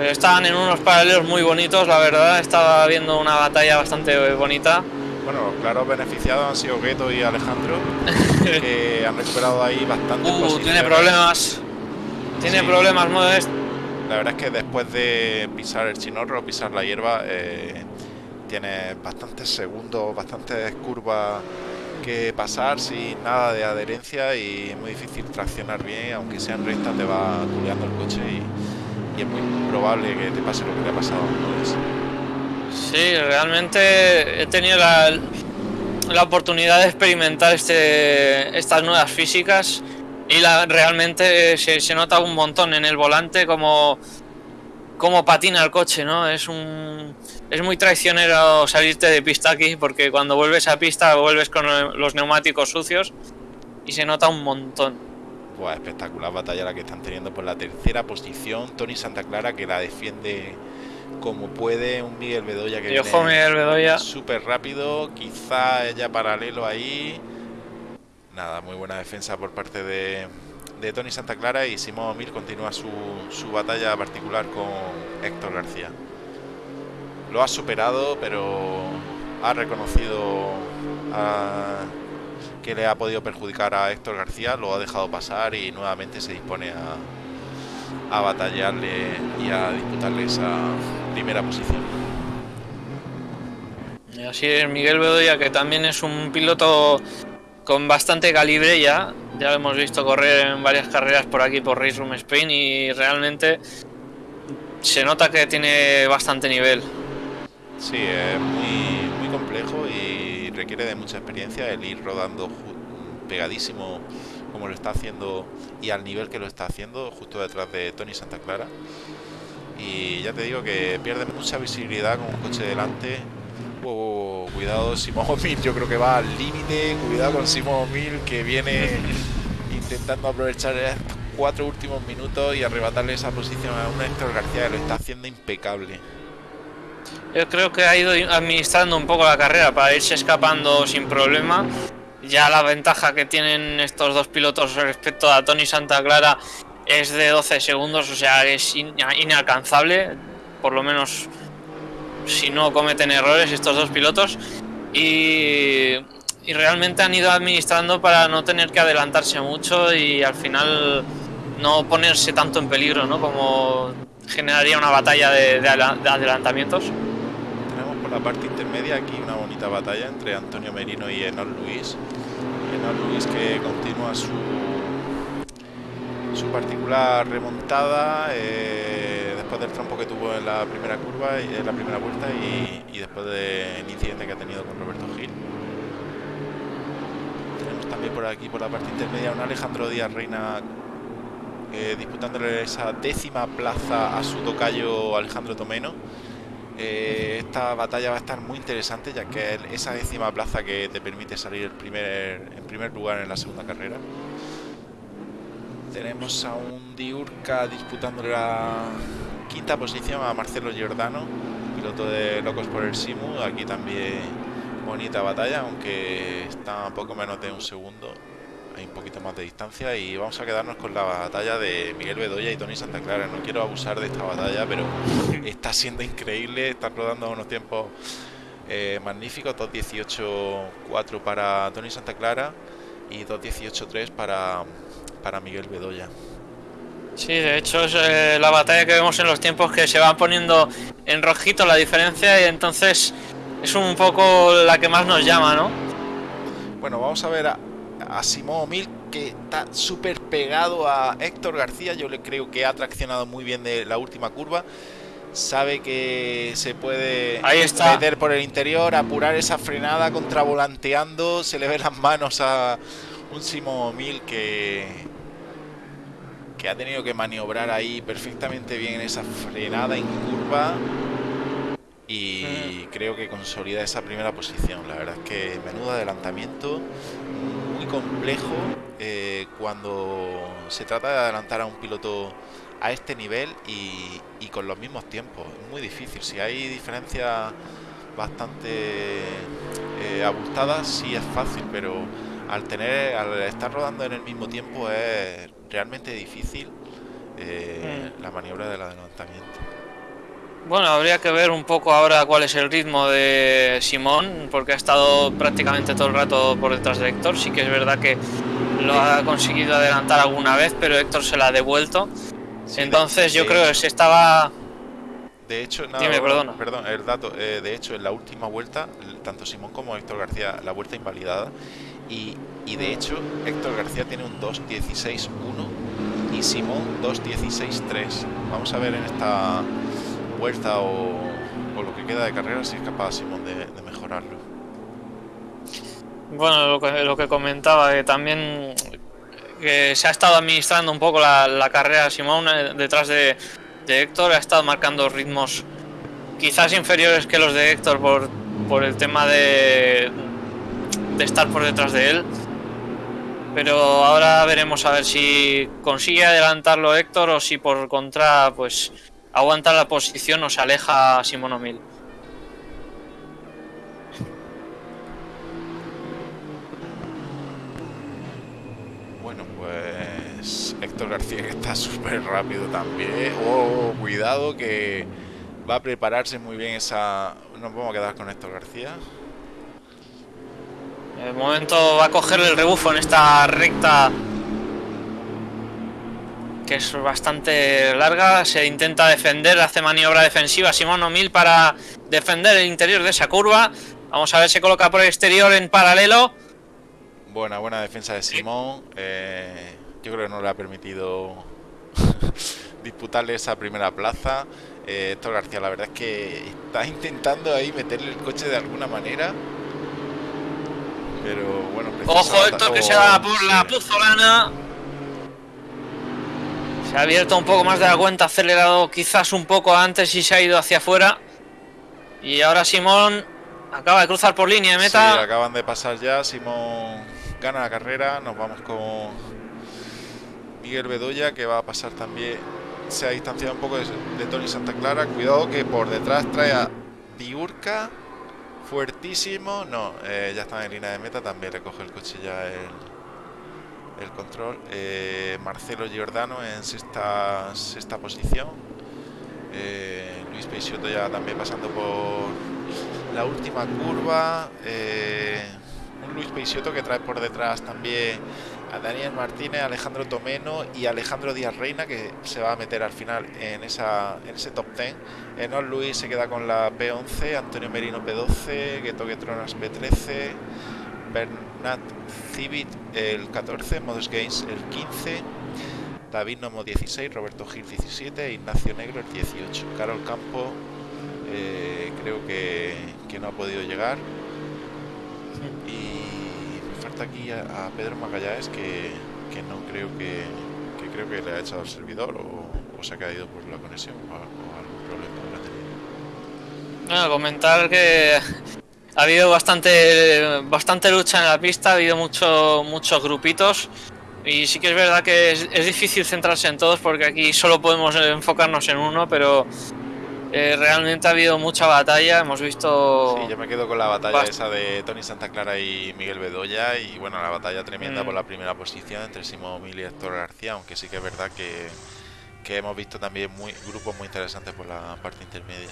Estaban en unos paralelos muy bonitos, la verdad. Estaba viendo una batalla bastante bonita. Bueno, claro, beneficiados han sido Gueto y Alejandro, que han recuperado ahí bastante. Uh, tiene problemas. Tiene Sí. problemas, Modes. La verdad es que después de pisar el chinorro, pisar la hierba, eh, tiene bastantes segundos, bastantes curvas que pasar sin nada de adherencia y muy difícil traccionar bien, aunque sea en recta te va culeando el coche y, es muy probable que te pase lo que le ha pasado Modes. Sí, realmente he tenido la, la oportunidad de experimentar este, estas nuevas físicas y la, realmente se, se nota un montón en el volante como, como patina el coche, ¿no? Es un es muy traicionero salirte de pista aquí porque cuando vuelves a pista vuelves con los neumáticos sucios y se nota un montón. Buah, espectacular batalla la que están teniendo por la tercera posición. Tony Santa Clara que la defiende como puede. Un Miguel Bedoya que Y ojo, viene Miguel Bedoya. súper rápido. Quizá ella paralelo ahí. Nada, muy buena defensa por parte de, de Tony Santa Clara. Y Simón Mil continúa su, su batalla particular con Héctor García. Lo ha superado, pero ha reconocido a- que le ha podido perjudicar a Héctor García, lo ha dejado pasar y nuevamente se dispone a, a batallarle y a disputarle esa primera posición. Así es, Miguel Bedoya, que también es un piloto con bastante calibre ya. Ya lo hemos visto correr en varias carreras por aquí, por Race Room Spain, y realmente se nota que tiene bastante nivel. Sí, es muy, muy complejo y requiere de mucha experiencia el ir rodando pegadísimo como lo está haciendo y al nivel que lo está haciendo justo detrás de Tony Santa Clara. Y ya te digo que pierde mucha visibilidad con un coche delante. Wow, cuidado, Simón Mil, yo creo que va al límite. Cuidado con Simón Mil que viene intentando aprovechar estos cuatro últimos minutos y arrebatarle esa posición a un Héctor García que lo está haciendo impecable. Yo creo que ha ido administrando un poco la carrera para irse escapando sin problema. Ya la ventaja que tienen estos dos pilotos respecto a Tony Santa Clara es de 12 segundos, o sea, es in- inalcanzable, por lo menos si no cometen errores estos dos pilotos. Y, y realmente han ido administrando para no tener que adelantarse mucho y al final no ponerse tanto en peligro, ¿no? Como generaría una batalla de- de adela- de adelantamientos. Tenemos por la parte intermedia aquí una bonita batalla entre Antonio Merino y Enol Luis. Enol Luis que continúa su, su particular remontada eh, después del trompo que tuvo en la primera curva, y- en la primera vuelta y, y después del incidente que ha tenido con Roberto Gil. Tenemos también por aquí, por la parte intermedia, un Alejandro Díaz Reina eh, disputándole esa décima plaza a su tocayo Alejandro Tomeno. Eh, esta batalla va a estar muy interesante ya que es esa décima plaza que te permite salir en primer lugar en la segunda carrera. Tenemos a un Diurca disputándole la quinta posición a Marcelo Giordano, piloto de Locos por el Simu. Aquí también bonita batalla, aunque está poco menos de un segundo. Hay un poquito más de distancia y vamos a quedarnos con la batalla de Miguel Bedoya y Tony Santa Clara. No quiero abusar de esta batalla, pero está siendo increíble. Están rodando unos tiempos eh, magníficos. 2.18.4 para Tony Santa Clara y 2.18.3 para, para Miguel Bedoya. Sí, de hecho es eh, la batalla que vemos en los tiempos que se van poniendo en rojito la diferencia y entonces es un poco la que más nos llama, ¿no? Bueno, vamos a ver a, a Simón Mil que está súper pegado a Héctor García. Yo le creo que ha traccionado muy bien de la última curva. Sabe que se puede Ahí está. meter por el interior, apurar esa frenada, contravolanteando. Se le ven las manos a un Simón Mil que, que ha tenido que maniobrar ahí perfectamente bien en esa frenada en curva y creo que consolida esa primera posición. La verdad es que menudo adelantamiento, complejo eh, cuando se trata de adelantar a un piloto a este nivel y, y con los mismos tiempos. Es muy difícil. Si hay diferencias bastante eh, abultadas, sí es fácil, pero al tener, al estar rodando en el mismo tiempo es realmente difícil eh, la maniobra del adelantamiento. Bueno, habría que ver un poco ahora cuál es el ritmo de Simón, porque ha estado prácticamente todo el rato por detrás de Héctor. Sí que es verdad que lo ha conseguido adelantar alguna vez, pero Héctor se la ha devuelto. Sí, de- Entonces yo de creo que se estaba... De hecho, nada, Dime, perdona. perdón, el dato. eh, de hecho, en la última vuelta, tanto Simón como Héctor García, la vuelta invalidada. Y, y de hecho, Héctor García tiene un 2.16.1 y Simón 2.16.3. Vamos a ver en esta vuelta o, lo que queda de carrera si es capaz Simón de, mejorarlo. Bueno, lo que, lo que comentaba, que también se ha estado administrando un poco la, la carrera Simón eh, detrás de, Héctor, ha estado marcando ritmos quizás inferiores que los de Héctor por, el tema de estar por detrás de él. Pero ahora veremos a ver si consigue adelantarlo Héctor o si por contra pues aguanta la posición o se aleja Simón O'Mill. Bueno, pues Héctor García que está súper rápido también. Oh, cuidado que va a prepararse muy bien esa... Nos vamos a quedar con Héctor García. De momento va a cogerle el rebufo en esta recta que es bastante larga. Se intenta defender, hace maniobra defensiva Simón O'Mill para defender el interior de esa curva. Vamos a ver, se coloca por el exterior en paralelo. Buena, buena defensa de Simón. Eh, yo creo que no le ha permitido disputarle esa primera plaza. Eh, Héctor García, la verdad es que está intentando ahí meterle el coche de alguna manera. Pero bueno, Ojo, Héctor que se va por la puzolana. Se ha abierto un poco más de la cuenta, acelerado quizás un poco antes y se ha ido hacia afuera. Y ahora Simón acaba de cruzar por línea de Sí, meta. acaban de pasar ya. Simón gana la carrera. Nos vamos con Miguel Bedoya, que va a pasar también. Se ha distanciado un poco de, de Tony Santa Clara. Cuidado que por detrás trae a Diurca. Fuertísimo. No, eh, ya está en línea de meta. También recoge el coche ya el, el control. Eh, Marcelo Giordano en sexta, sexta posición. Eh, Luis Peixoto ya también pasando por la última curva. eh, un Luis Peixoto que trae por detrás también a Daniel Martínez, Alejandro Tomeno y Alejandro Díaz Reina que se va a meter al final en, esa, en ese top 10. Enol Luis se queda con la P11, Antonio Merino P12, Gueto Tronas P13, Bernat Civit el 14, Modus Games el 15. David Nomo 16, Roberto Gil 17, Ignacio Negro el 18. Carol Campo eh, creo que, que no ha podido llegar. Y me falta aquí a, a Pedro Magallanes que, que no creo que, que creo que le ha echado el servidor o, o se ha caído por la conexión o, o algún problema habrá tenido. Bueno, comentar que ha habido bastante bastante lucha en la pista, ha habido mucho, muchos grupitos y sí que es verdad que es, es difícil centrarse en todos porque aquí solo podemos enfocarnos en uno, pero eh, realmente ha habido mucha batalla, hemos visto... Sí, yo me quedo con la batalla Bast- esa de Tony Santa Clara y Miguel Bedoya y bueno, la batalla tremenda Mm. por la primera posición entre Simón Mil y Héctor García, aunque sí que es verdad que, que hemos visto también muy, grupos muy interesantes por la parte intermedia.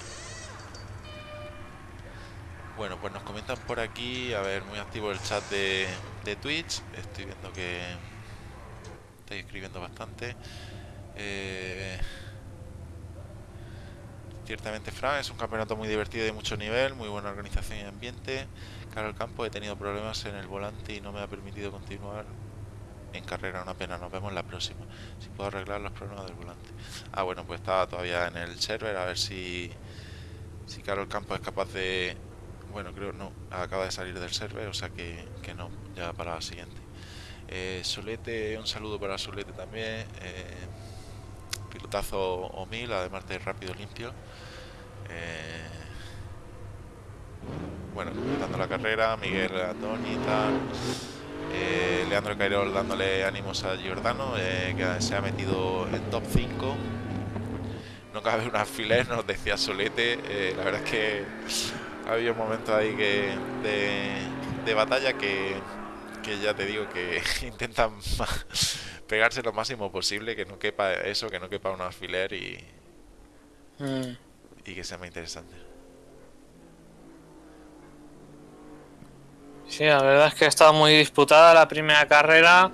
Bueno, pues nos comentan por aquí, a ver, muy activo el chat de, de Twitch, estoy viendo que estáis escribiendo bastante. Eh, Ciertamente, Fran, es un campeonato muy divertido y de mucho nivel, muy buena organización y ambiente. Carol Campo, he tenido problemas en el volante y no me ha permitido continuar en carrera. Una pena, nos vemos la próxima. Si puedo arreglar los problemas del volante. Ah, bueno, pues estaba todavía en el server, a ver si, si Carol Campo es capaz de... Bueno, creo no, acaba de salir del server, o sea que, que no, ya para la siguiente. Eh, Solete, un saludo para Solete también. eh, pilotazo o mil, además de rápido limpio. Eh, bueno, dando la carrera, Miguel Antoni y tal. Eh, Leandro Cairol dándole ánimos a Giordano, eh, que se ha metido en top 5. No cabe un alfiler, nos decía Solete. eh, la verdad es que ha habido momentos ahí que de, de batalla que, que ya te digo que intentan pegarse lo máximo posible, que no quepa eso, que no quepa un alfiler y, Mm. y que sea más interesante. Sí, la verdad es que ha estado muy disputada la primera carrera.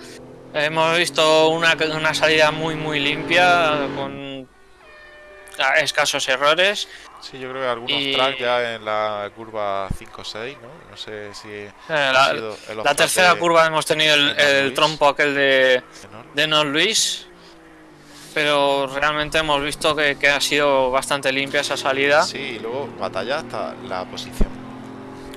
Hemos visto una, una salida muy muy limpia con escasos errores. Sí, yo creo que algunos Y- tracks ya en la curva 5-6, ¿no? No sé si Eh, la, sido el la tercera de- curva hemos tenido el, trompo aquel de, de Non Luis. Pero realmente hemos visto que, que ha sido bastante limpia esa salida. Sí, y luego batalla hasta la posición.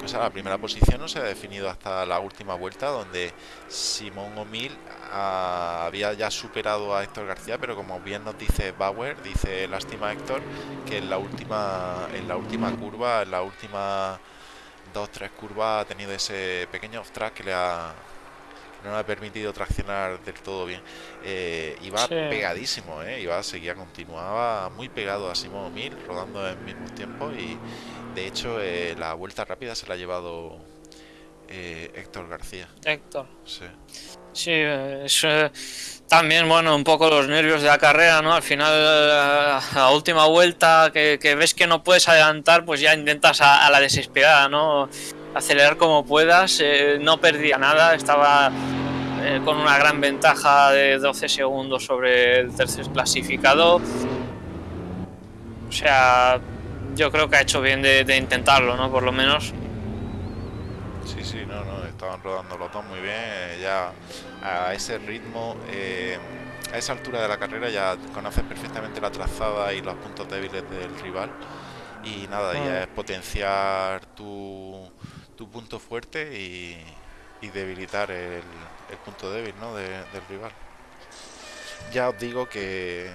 O sea, la primera posición no se ha definido hasta la última vuelta, donde Simón O'Mill ah, había ya superado a Héctor García, pero como bien nos dice Bauer, dice lástima Héctor, que en la última, en la última curva, en la última dos, tres curvas ha tenido ese pequeño off track que le ha no le ha permitido traccionar del todo bien. Eh, iba Sí. pegadísimo, ¿eh? iba, seguía, continuaba muy pegado a Simón O'Mill, rodando en mismos tiempos y de hecho eh, la vuelta rápida se la ha llevado eh, Héctor García. Héctor. Sí. Sí, es eh, también, bueno, un poco los nervios de la carrera, ¿no? Al final, eh, a última vuelta que, que ves que no puedes adelantar, pues ya intentas a, a la desesperada, ¿no? Acelerar como puedas, eh, no perdía nada, estaba eh, con una gran ventaja de 12 segundos sobre el tercer clasificado. O sea, yo creo que ha hecho bien de, de intentarlo, ¿no? Por lo menos. Sí, sí, estaban rodando los dos muy bien. eh, ya a ese ritmo, eh, a esa altura de la carrera, ya conoces perfectamente la trazada y los puntos débiles del rival. Y nada, ya Mm. es potenciar tu, tu punto fuerte y, y debilitar el, el punto débil ¿no? de- del rival. Ya os digo que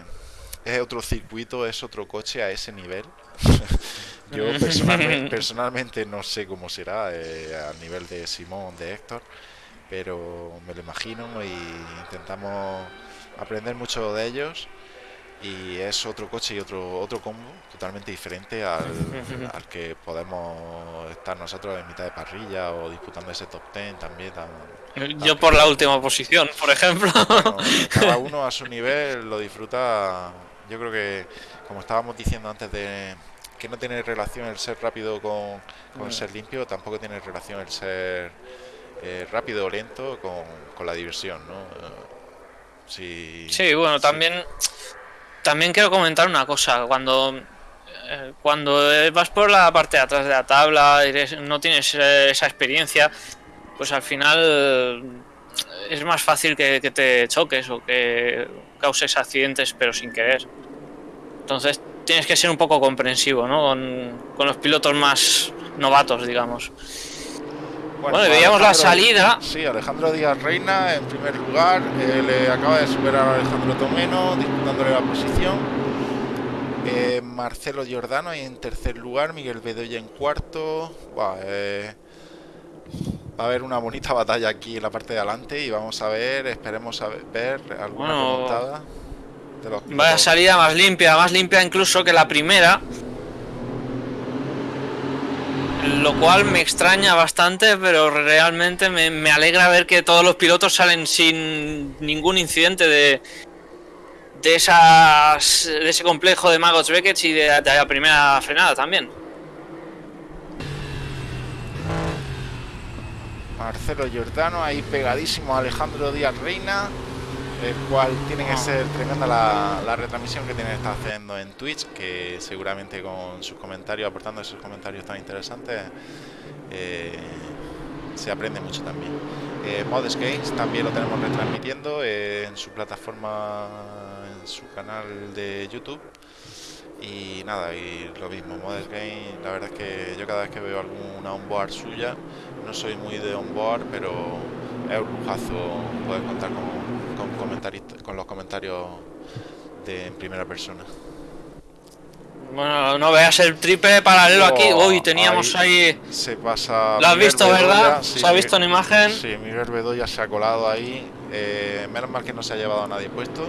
es otro circuito, es otro coche a ese nivel. Yo personalmente, personalmente no sé cómo será eh, al nivel de Simón, de Héctor, pero me lo imagino y intentamos aprender mucho de ellos. Y es otro coche y otro otro combo totalmente diferente al, al que podemos estar nosotros en mitad de parrilla o disputando ese top 10 también. tan- Yo por la última posición, por ejemplo. bueno, cada uno a su nivel lo disfruta. Yo creo que, como estábamos diciendo antes de que no tiene relación el ser rápido con, con Mm. ser limpio, tampoco tiene relación el ser eh, rápido o lento con, con la diversión, ¿no? Eh, si- Sí, bueno, también también quiero comentar una cosa. Cuando eh, cuando vas por la parte de atrás de la tabla, eres- no tienes eh, esa experiencia, pues al final eh, es más fácil que, que te choques o que causes accidentes, pero sin querer. Entonces tienes que ser un poco comprensivo, ¿no? Con, con los pilotos más novatos, digamos. Bueno, veíamos la salida. Sí, Alejandro Díaz Reina en primer lugar. eh, le acaba de superar a Alejandro Tomeno, disputándole la posición. Eh, Marcelo Giordano ahí en tercer lugar. Miguel Bedoya en cuarto. Eh, va a haber una bonita batalla aquí en la parte de adelante y vamos a ver, esperemos a ver, ver alguna Bueno, remontada de los Vaya salida más limpia, más limpia incluso que la primera. lo cual me extraña bastante, pero realmente me, me alegra ver que todos los pilotos salen sin ningún incidente de, de, esas, de ese complejo de Magos Beckett y de, de la primera frenada también. Marcelo Giordano ahí pegadísimo a Alejandro Díaz Reina, el cual tiene que ser tremenda la, la retransmisión que tiene que estar haciendo en Twitch, que seguramente con sus comentarios, aportando esos comentarios tan interesantes, eh, se aprende mucho también. Eh, Modest Games también lo tenemos retransmitiendo eh, en su plataforma, en su canal de YouTube. Y nada, y lo mismo, Modest Game, la verdad es que yo cada vez que veo alguna onboard suya, no soy muy de onboard, pero es un lujazo poder contar con, con, con los comentarios de en primera persona. Bueno, no veas el triple paralelo aquí. Oh, Uy, teníamos ahí. Se pasa. ¿Lo has Miguel visto, Bedoya, verdad? sí, ¿Se ha visto en imagen? Sí, Miguel Bedoya se ha colado ahí. eh, menos mal que no se ha llevado a nadie puesto.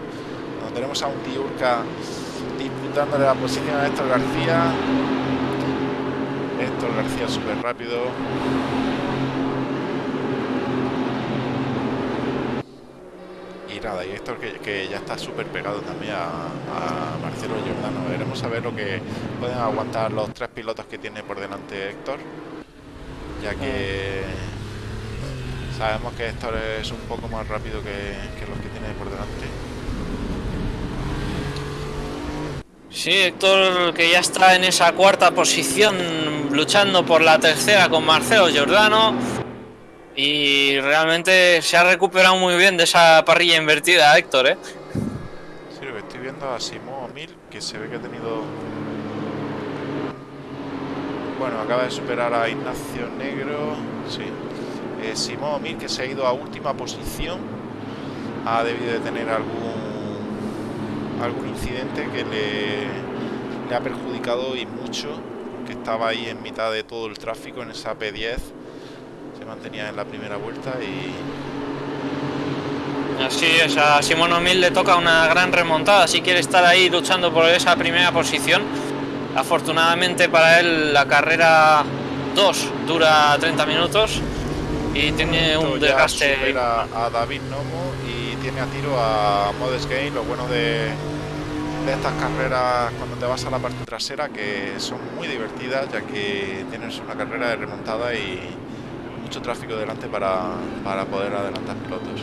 Tenemos a un Tiurka disputándole la posición a Héctor García. Héctor García súper rápido. Y nada, y Héctor que, ya está súper pegado también a, a Marcelo Giordano. Veremos a ver lo que pueden aguantar los tres pilotos que tiene por delante Héctor. Ya que sabemos que Héctor es un poco más rápido que, que los que tiene por delante. Sí, Héctor, que ya está en esa cuarta posición, luchando por la tercera con Marcelo Giordano. Y realmente se ha recuperado muy bien de esa parrilla invertida, Héctor, ¿eh? Sí, lo que estoy viendo a Simón Mil, que se ve que ha tenido. Bueno, acaba de superar a Ignacio Negro. Sí. Eh, Simón Mil, que se ha ido a última posición, ha debido de tener algún algún incidente que le, le ha perjudicado y mucho. Que estaba ahí en mitad de todo el tráfico en esa P10. Mantenía en la primera vuelta y Así es, a Simón O'Mill le toca una gran remontada si quiere estar ahí luchando por esa primera posición. Afortunadamente para él la carrera 2 dura 30 minutos y tiene un ya desgaste. supera a David Nomo y tiene a tiro a Modest Game. Lo bueno de, de estas carreras cuando te vas a la parte trasera que son muy divertidas ya que tienes una carrera de remontada y mucho tráfico delante para, para poder adelantar pilotos.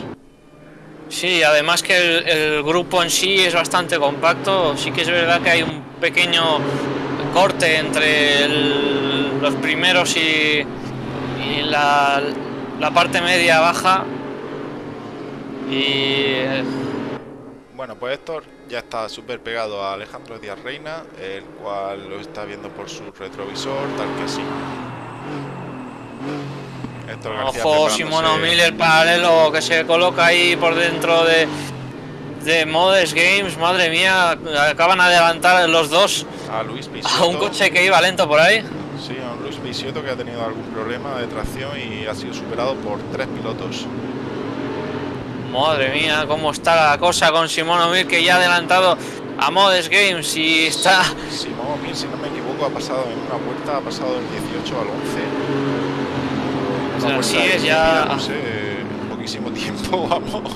Sí, además que el, el grupo en sí es bastante compacto. Sí que es verdad que hay un pequeño corte entre el- los primeros y, y la, la parte media baja. Y Bueno, pues Héctor ya está súper pegado a Alejandro Díaz Reina, el cual lo está viendo por su retrovisor, tal que sí. Héctor García Ojo, O'Mill, el paralelo que se coloca ahí por dentro de, de Modest Games. Madre mía, acaban de adelantar los dos a Luis a un coche que iba lento por ahí. Sí, a un Luis Bisotto que ha tenido algún problema de tracción y ha sido superado por tres pilotos. Madre mía, cómo está la cosa con Simón O'Mill que ya ha adelantado a Modest Games y está. Simón Mir, si no me equivoco, ha pasado en una vuelta, ha pasado del 18 al 11. Una Así vuelta es, ya- No sé, poquísimo tiempo, vamos.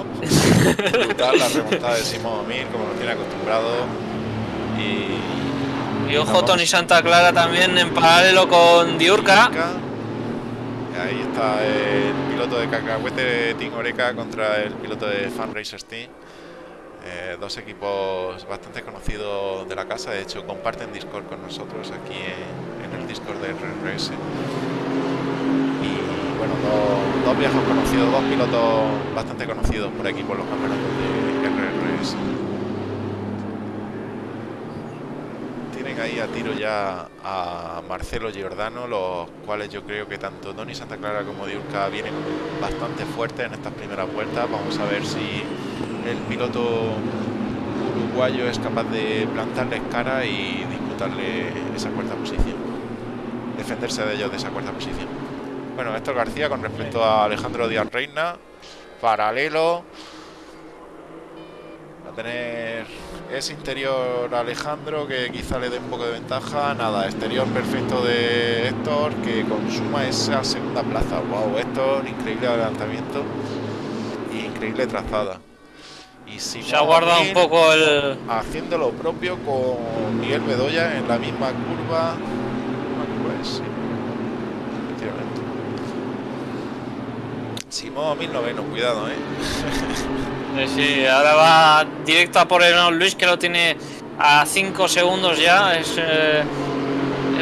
Brutal la remontada de Simón Mir, como nos tiene acostumbrado. Y. Y ojo, Vamos. Tony Santa Clara también en paralelo con Diurca. Ahí está el piloto de Cacahuete Team Oreca contra el piloto de Fan Racers Team. Eh, dos equipos bastante conocidos de la casa, de hecho comparten Discord con nosotros aquí en, en el Discord de RRS. Bueno, dos, dos viejos conocidos, dos pilotos bastante conocidos por aquí por los campeonatos de RRS. Tienen ahí a tiro ya a Marcelo Giordano, los cuales yo creo que tanto Tony Santa Clara como Diurca vienen bastante fuertes en estas primeras vueltas. Vamos a ver si el piloto uruguayo es capaz de plantarles cara y disputarle esa cuarta posición. Defenderse de ellos de esa cuarta posición. Bueno, Héctor García con respecto a Alejandro Díaz Reina, paralelo. Va a tener ese interior Alejandro que quizá le dé un poco de ventaja. Nada, exterior perfecto de Héctor que consuma esa segunda plaza. Wow, Héctor, increíble adelantamiento y increíble trazada. Y si Se ha guardado un poco el. Haciendo lo propio con Miguel Bedoya en la misma curva. Pues sí. Efectivamente. Simón, mil noveno, cuidado, eh. Sí, sí, ahora va directo a por el Luis que lo tiene a 5 segundos ya. Es, eh,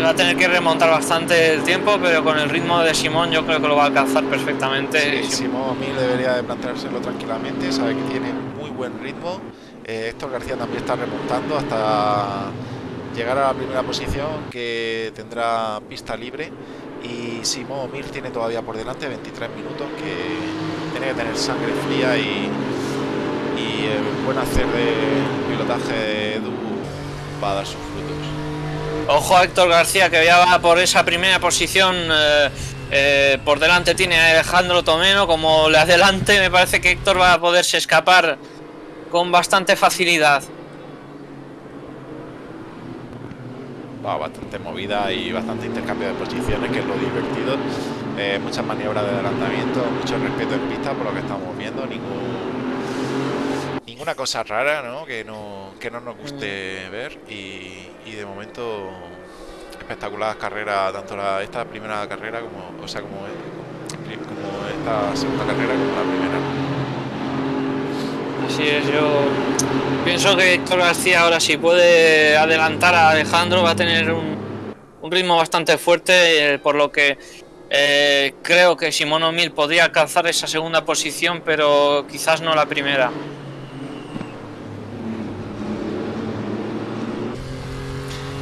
va a tener que remontar bastante el tiempo, pero con el ritmo de Simón yo creo que lo va a alcanzar perfectamente. Sí, Simón Mil debería de planteárselo tranquilamente, sabe que tiene muy buen ritmo. Eh, Héctor García también está remontando hasta llegar a la primera posición que tendrá pista libre y Simón Mir tiene todavía por delante 23 minutos que tiene que tener sangre fría y, y el buen hacer de pilotaje de Edu va a dar sus frutos. Ojo a Héctor García que ya va por esa primera posición. eh, eh, por delante tiene a Alejandro Tomeno. Como le adelante, me parece que Héctor va a poderse escapar con bastante facilidad. Va bastante movida y bastante intercambio de posiciones, que es lo divertido. Eh, muchas maniobras de adelantamiento, mucho respeto en pista por lo que estamos viendo, ningún, ninguna cosa rara ¿no? Que, no, que no nos guste ver y, y de momento espectacular carrera, tanto la, esta primera carrera como, o sea, como, como esta segunda carrera como la primera. Así es, yo pienso que Héctor García ahora si puede adelantar a Alejandro va a tener un, ritmo bastante fuerte, eh, por lo que eh, creo que Simón O'Mill podría alcanzar esa segunda posición, pero quizás no la primera.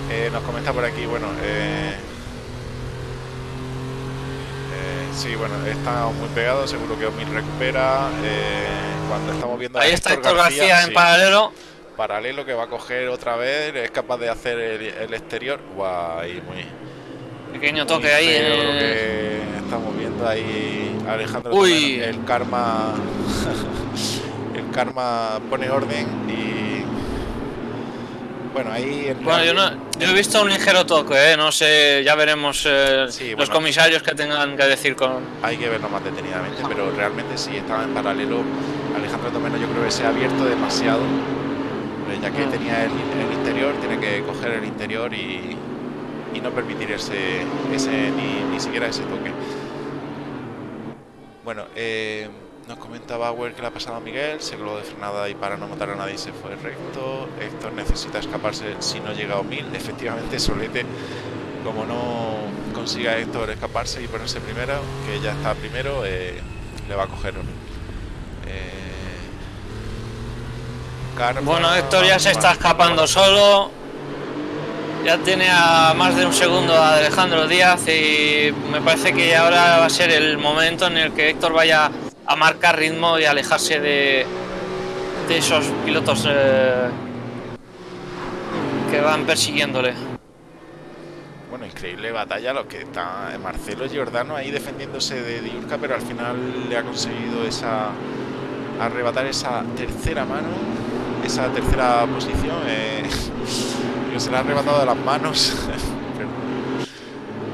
Eh, nos comenta por aquí, bueno, eh, eh, sí, bueno, está muy pegado, seguro que Omil recupera. eh, cuando estamos viendo a Ahí está Héctor García, en sí, paralelo. paralelo que va a coger otra vez, es capaz de hacer el, el exterior. Guay, muy, Pequeño muy toque ahí. eh, que estamos viendo ahí Alejandro. Uy. El karma, el karma pone orden y bueno, ahí en Bueno, yo, no, yo he visto un ligero toque, eh, no sé, ya veremos eh, Sí, los bueno. comisarios que tengan que decir con... Hay que verlo más detenidamente, pero realmente sí estaba en paralelo. Alejandro Tomeno yo creo que se ha abierto demasiado, eh, ya que Ah. tenía el, el interior, tiene que coger el interior y, y no permitir ese, ese ni, ni siquiera ese toque. Bueno, eh, nos comenta Bauer que le ha pasado a Miguel, se coló de frenada y para no matar a nadie se fue recto. Héctor necesita escaparse si no llega a 1000. Efectivamente, Solete, como no consiga Héctor escaparse y ponerse primero, que ya está primero, eh, le va a coger 1000. Eh, Bueno, Héctor ya se está escapando solo. Ya tiene a más de un segundo a Alejandro Díaz y me parece que ahora va a ser el momento en el que Héctor vaya a marcar ritmo y alejarse de, esos pilotos eh, que van persiguiéndole. Bueno, increíble batalla lo que está Marcelo Giordano ahí defendiéndose de Diurca, pero al final le ha conseguido esa arrebatar esa tercera mano, esa tercera posición, eh, que se la ha arrebatado de las manos.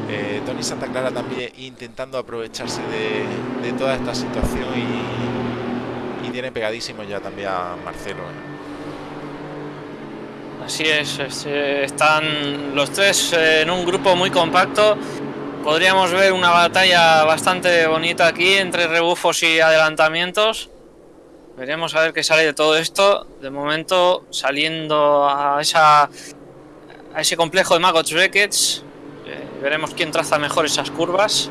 Eh, Tony Santa Clara también intentando aprovecharse de, toda esta situación y, y tiene pegadísimo ya también a Marcelo. eh. Así es, eh, están los tres en un grupo muy compacto. Podríamos ver una batalla bastante bonita aquí entre rebufos y adelantamientos. Veremos a ver qué sale de todo esto. De momento, saliendo a, a ese complejo de Magots Beckets. Eh, veremos quién traza mejor esas curvas.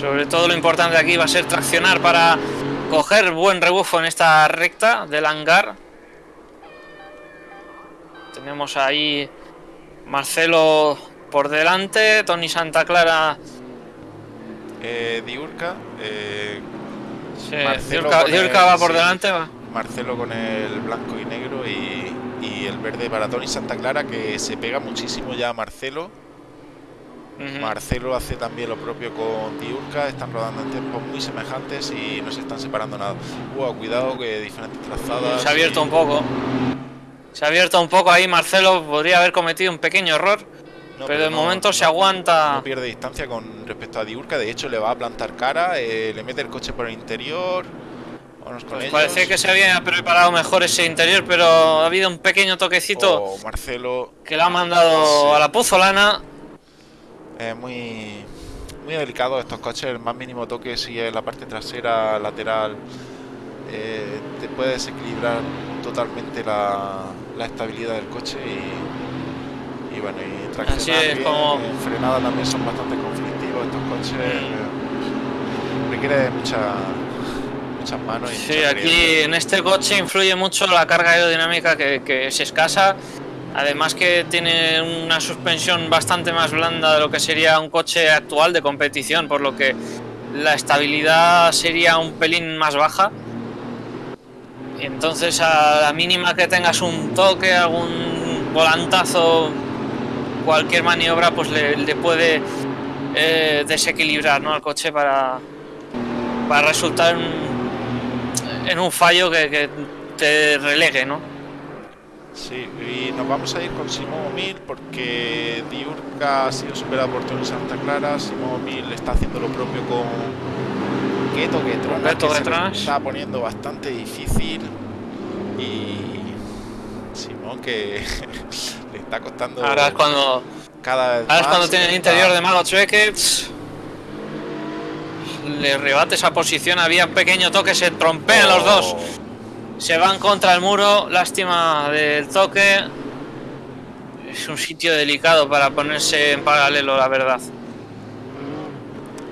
Sobre todo lo importante aquí va a ser traccionar para coger buen rebufo en esta recta del hangar. Tenemos ahí Marcelo por delante, Tony Santa Clara, Eh, Diurca, eh, sí, Marcelo Diurca, con Diurca el- va por sí. delante. va. Marcelo con el blanco y negro y, y el verde para Tony Santa Clara que se pega muchísimo ya a Marcelo. Marcelo hace también lo propio con Diurca, están rodando en tiempos muy semejantes y no se están separando nada. Wow, cuidado que diferentes trazadas. Se ha abierto y- un poco. Se ha abierto un poco ahí, Marcelo podría haber cometido un pequeño error, No, pero de no- momento se aguanta. No pierde distancia con respecto a Diurca, de hecho le va a plantar cara, eh, le mete el coche por el interior. Parecía que se había preparado mejor ese interior, pero ha habido un pequeño toquecito Oh, Marcelo. que le ha mandado Sí. a la puzolana. es muy muy delicado estos coches, el más mínimo toque si es la parte trasera, lateral, eh, te puede desequilibrar totalmente la, la estabilidad del coche y, y bueno, y Así es, bien, como- en frenada también son bastante conflictivos estos coches, eh, requiere de mucha, muchas manos y Sí, mucha aquí en este coche influye mucho la carga aerodinámica que, que es escasa. Además que tiene una suspensión bastante más blanda de lo que sería un coche actual de competición, por lo que la estabilidad sería un pelín más baja. Entonces a la mínima que tengas un toque, algún volantazo, cualquier maniobra, pues le, le puede eh, desequilibrar ¿no? al coche para, para resultar en, en un fallo que, que te relegue, ¿no? Sí, y nos vamos a ir con Simón Mil porque Diurca ha sido superado por Tony Santa Clara. Simón Mil está haciendo lo propio con Keto Getronas, Keto que se Getronas. está poniendo bastante difícil. Y Simón que le está costando Ahora es cuando, cada vez ahora es cuando tiene el interior de Mago Chueque. Le rebate esa posición, había un pequeño toque, se trompean los dos. Se van contra el muro, lástima del toque. Es un sitio delicado para ponerse en paralelo, la verdad.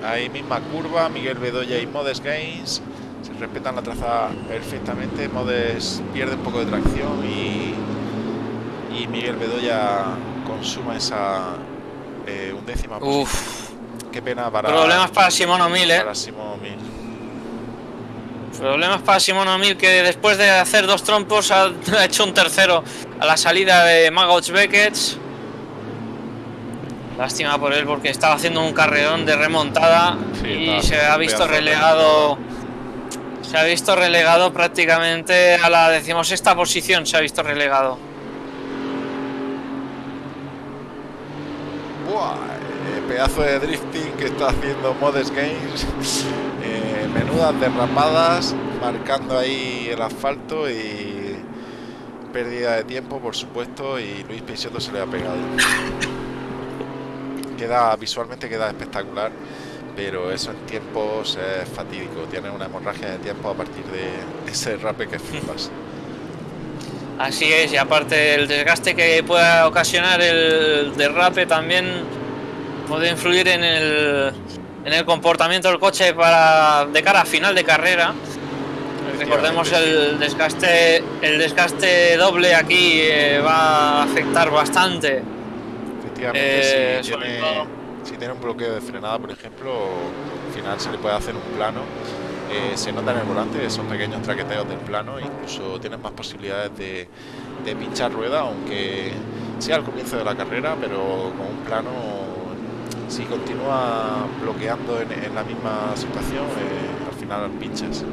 Ahí misma curva, Miguel Bedoya y Modes Gains se respetan la traza perfectamente. Modes pierde un poco de tracción y, y Miguel Bedoya consuma esa eh, undécima posición. Qué pena para, problemas para Simón O'Mill, eh. para Simón Mil. Problemas para Simón O'Mill que después de hacer dos trompos ha, ha hecho un tercero a la salida de Magouts Beckett. Lástima por él porque estaba haciendo un carrerón de remontada Sí, y se ha visto relegado. Se ha visto relegado prácticamente a la decimosexta posición. Se ha visto relegado. Buah, pedazo de drifting que está haciendo Modes Games. Eh, menudas derrapadas, marcando ahí el asfalto y pérdida de tiempo, por supuesto. Y Luis Peixoto se le ha pegado. Queda visualmente queda espectacular, pero eso en tiempos es fatídico. Tiene una hemorragia de tiempo a partir de ese derrape que flipas. Así es, y aparte el desgaste que pueda ocasionar el derrape también puede influir en el, en el comportamiento del coche para de cara a final de carrera. Recordemos el desgaste, el desgaste doble aquí eh, va a afectar bastante. Efectivamente, Eh, si, tiene, todo- si tiene un bloqueo de frenada, por ejemplo, al final se le puede hacer un plano. Eh, se nota en el volante esos pequeños traqueteos del plano, incluso tienes más posibilidades de, de pinchar rueda, aunque sea al comienzo de la carrera, pero con un plano, si continúa bloqueando en, en la misma situación, eh, al final pinchas.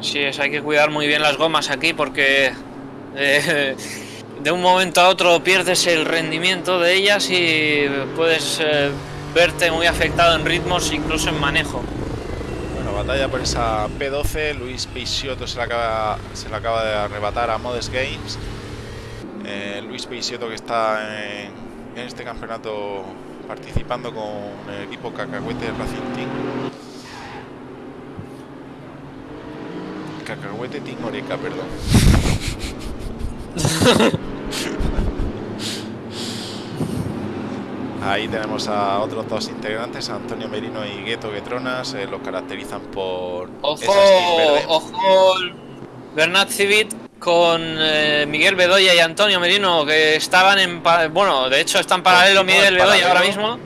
Sí, es, hay que cuidar muy bien las gomas aquí porque eh, de un momento a otro pierdes el rendimiento de ellas y puedes eh, verte muy afectado en ritmos, incluso en manejo. Bueno, batalla por esa P12. Luis Peixoto se la acaba, se la acaba de arrebatar a Modes Games. Eh, Luis Peixoto que está en, en este campeonato participando con el equipo Cacahuete Racing Team. Cacahuete Team Oreca, perdón. Ahí tenemos a otros dos integrantes, Antonio Merino y Gueto Guetronas, eh, los caracterizan por Ojo, ojo, Bernat Civit con eh, Miguel Bedoya y Antonio Merino que estaban en, pa- bueno, de hecho están paralelo Miguel Bedoya ahora mismo.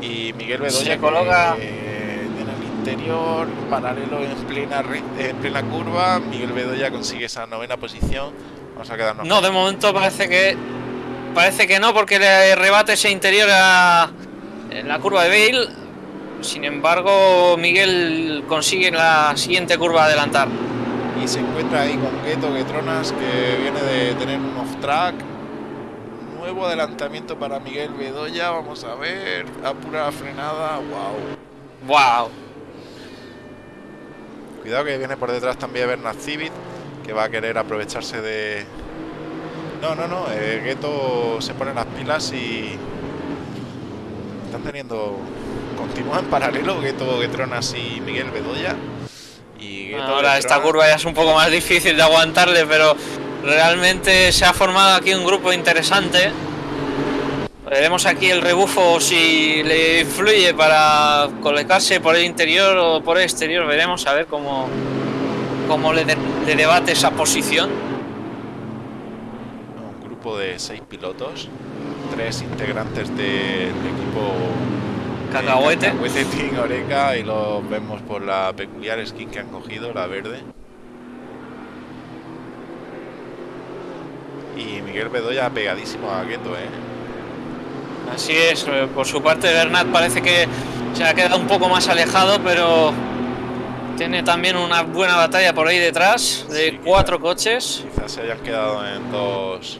Y Miguel Se Bedoya coloca- que, eh, en el interior, paralelo en plena, en plena curva. Miguel Bedoya consigue esa novena posición. Vamos a quedarnos No, de momento parece que parece que no, porque le rebate ese interior a en la curva de Bale. Sin embargo, Miguel consigue en la siguiente curva adelantar. Y se encuentra ahí con Gueto Guetronas, que viene de tener un off-track. Nuevo adelantamiento para Miguel Bedoya. Vamos a ver. Apura frenada. Wow. ¡Wow! Cuidado que viene por detrás también Bernard Civit, que va a querer aprovecharse de... No, no, no, eh, Gueto se pone las pilas y... Están teniendo... Continúan en paralelo Gueto, Guetronas y Miguel Bedoya. Y Gueto Ahora esta curva ya es un poco más difícil de aguantarle, pero realmente se ha formado aquí un grupo interesante. Veremos aquí el rebufo si le influye para colocarse por el interior o por el exterior. Veremos a ver cómo, cómo le, de- le debate esa posición. Un grupo de seis pilotos, tres integrantes del equipo de Cacahuete. Cacahuete Team Oreca y los vemos por la peculiar skin que han cogido, la verde. Y Miguel Bedoya pegadísimo a Gueto, ¿eh? Así es, eh, por su parte Bernat parece que se ha quedado un poco más alejado, pero tiene también una buena batalla por ahí detrás de Sí, cuatro coches. Quizás se hayan quedado en dos,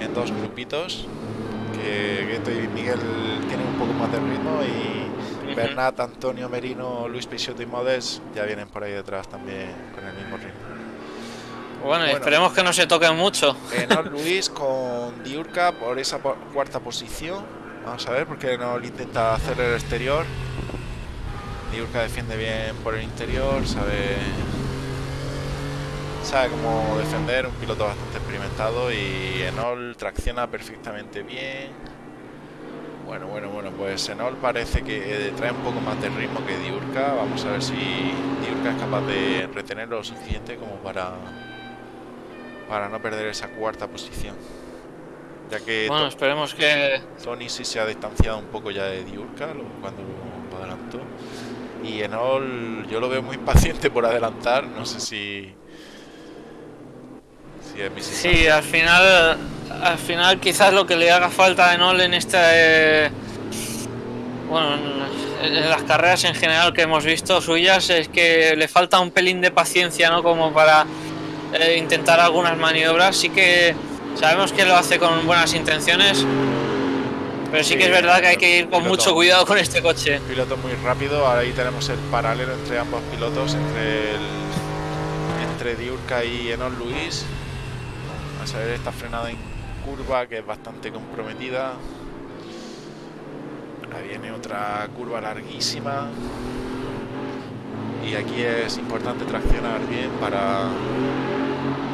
en dos grupitos. Que Gueto y Miguel tienen un poco más de ritmo y. Bernat, Antonio Merino, Luis Peixoto y Modes ya vienen por ahí detrás también con el mismo ritmo. Bueno, Bueno. esperemos que no se toquen mucho. Luis con Diurca por esa cuarta posición. Vamos a ver, porque Enol intenta hacer el exterior. Diurca defiende bien por el interior, sabe sabe cómo defender, un piloto bastante experimentado y Enol tracciona perfectamente bien. Bueno, bueno, bueno, pues Enol parece que eh, trae un poco más de ritmo que Diurca. Vamos a ver si Diurca es capaz de retener lo suficiente como para para no perder esa cuarta posición. Ya que Bueno, esperemos que... Tony sí se ha distanciado un poco ya de Diurca lo- cuando lo, lo adelantó. Y Enol yo lo veo muy impaciente por adelantar. No sé si. Si es mi Sí, al final, al final quizás lo que le haga falta a Enol en esta... eh, bueno, en, las carreras en general que hemos visto suyas es que le falta un pelín de paciencia, ¿no? Como para eh, intentar algunas maniobras. Sí que sabemos que lo hace con buenas intenciones, pero sí, Sí, que es verdad que hay que ir con piloto. mucho cuidado con este coche. Piloto muy rápido. Ahí tenemos el paralelo entre ambos pilotos, entre el, entre Diurca y Enol Luis. A ver esta frenada en curva que es bastante comprometida. Ahí viene otra curva larguísima. Y aquí es importante traccionar bien para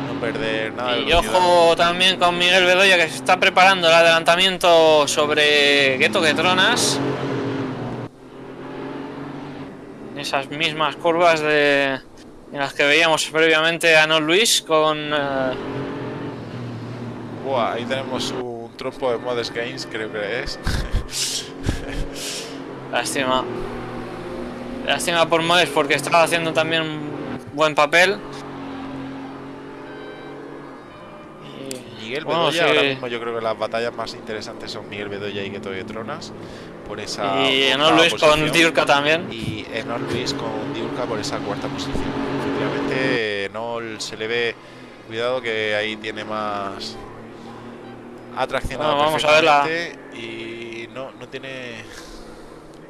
no perder nada Y ojo también con Miguel Bedoya que se está preparando el adelantamiento sobre Gueto Guetronas. Esas mismas curvas de en las que veíamos previamente a No Luis con eh, Buah, ahí tenemos un trompo de Modest Games, creo que es. lástima. Lástima por Moes porque estaba haciendo también un buen papel. Miguel bueno, Bedoya, sí. ahora mismo yo creo que las batallas más interesantes son Miguel Bedoya y Gueto de Tronas por esa y No Luis con. Diurca también. y Enol Luis con Diurca por esa cuarta posición. Efectivamente, Enol se le ve, cuidado que ahí tiene más ha traccionado Bueno, vamos a ver la- perfectamente y no, no tiene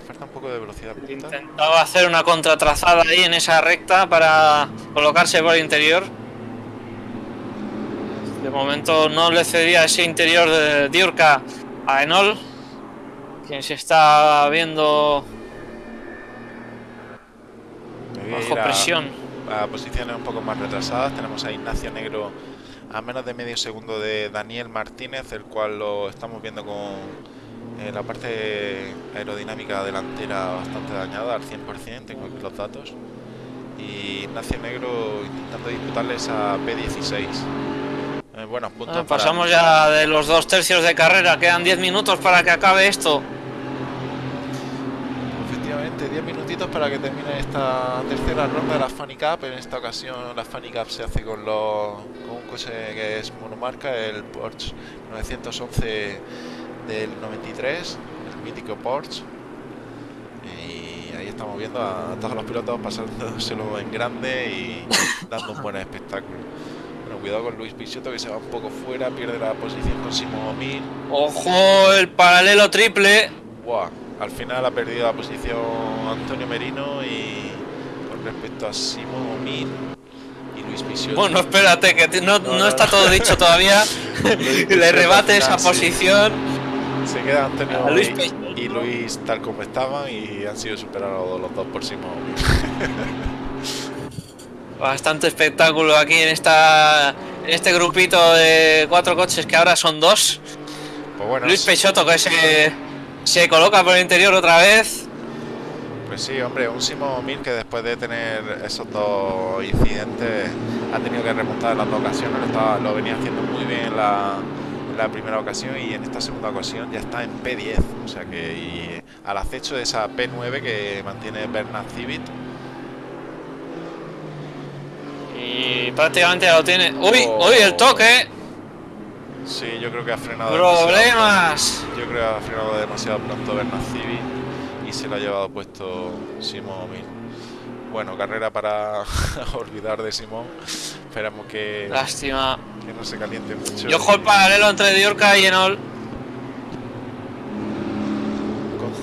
falta un poco de velocidad. Intentaba hacer una contratrazada ahí en esa recta para colocarse por el interior. De momento no le cedía ese interior de Diurca a Enol, quien se está viendo bajo ir a- presión. a posiciones un poco más retrasadas. Tenemos a Ignacio Negro a menos de medio segundo de Daniel Martínez, el cual lo estamos viendo con eh, la parte aerodinámica delantera bastante dañada al 100%, tengo aquí los datos. Y Ignacio Negro intentando disputarle esa P16. Eh, buenos puntos. Ah, para- pasamos ya de los dos tercios de carrera, quedan 10 minutos para que acabe esto. Efectivamente, 10 minutitos para que termine esta tercera ronda de la Funny Cup. En esta ocasión la Funny Cup se hace con, los, con un coche que es monomarca, el Porsche 911 del 93, el mítico Porsche. Y ahí estamos viendo a todos los pilotos pasándoselo en grande y dando un buen espectáculo. Bueno, cuidado con Luis Picciotto que se va un poco fuera, pierde la posición con Simón Mil. ¡Ojo! El paralelo triple. Buah, al final ha perdido la posición Antonio Merino y con respecto a Simón Mil y Luis Picciotto. Bueno, espérate, que no, No, está todo dicho todavía. Le rebate esa sí. posición. Se queda Antonio Luis y- Luis tal como estaban y han sido superados los dos por Simón Mil. Bastante espectáculo aquí en esta en este grupito de cuatro coches que ahora son dos. Pues bueno, Luis Peixoto que se, se coloca por el interior otra vez. Pues sí, hombre, un Simón Mil que después de tener esos dos incidentes ha tenido que remontar en las dos ocasiones, lo, estaba- lo venía haciendo muy bien en la, en la primera ocasión y en esta segunda ocasión ya está en P10, o sea que y al acecho de esa P9 que mantiene Bernard Civit. Y prácticamente ya lo tiene. ¡Uy! Oh. ¡Uy! El toque. Sí, yo creo que ha frenado Problemas. Yo creo que ha frenado demasiado pronto Bernard Civit y se lo ha llevado puesto Simón. Bueno, carrera para olvidar de Simón. Esperamos que, Lástima. que no se caliente mucho. Y ojo el paralelo entre Diorca y Enol.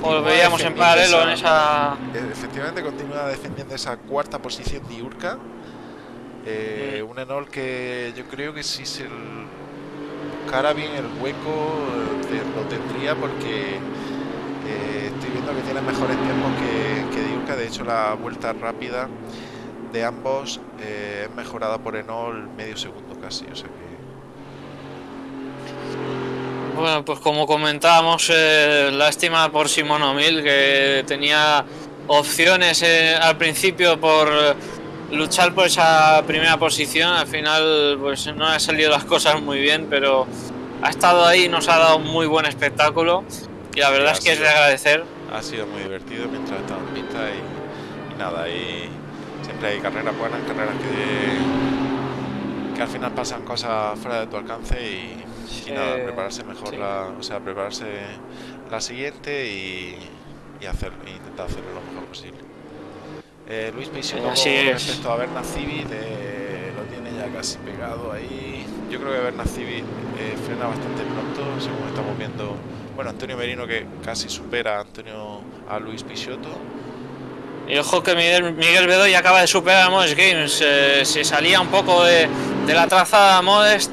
Lo veíamos en paralelo en esa. eh, Efectivamente continúa defendiendo esa cuarta posición de Urca. Eh, Mm. Un Enol que yo creo que si se buscara bien el hueco eh, lo tendría porque eh, estoy viendo que tiene mejores tiempos que, que Diurca. De hecho la vuelta rápida de ambos eh, es mejorada por Enol medio segundo casi. O sea que Bueno, pues como comentábamos, lástima por Simón O'Mill, que tenía opciones al principio por luchar por esa primera posición. Al final, pues no han salido las cosas muy bien, pero ha estado ahí, nos ha dado un muy buen espectáculo. Y la verdad es que es de agradecer. ha sido muy divertido mientras estaba en pista y, y nada, y siempre hay carreras buenas, carreras que, que al final pasan cosas fuera de tu alcance y, y nada, Eh, prepararse mejor sí. la, o sea, prepararse la siguiente y, y hacer, intentar hacerlo lo mejor posible. Eh, Luis Así es. respecto a Bernard Civit eh, lo tiene ya casi pegado ahí. Yo creo que Bernard Civit eh, frena bastante pronto, según estamos viendo. Bueno, Antonio Merino que casi supera a Antonio a Luis Peixoto. Y ojo que Miguel, Miguel Bedoy acaba de superar a Modest Games. eh, se salía un poco de, de la trazada Modest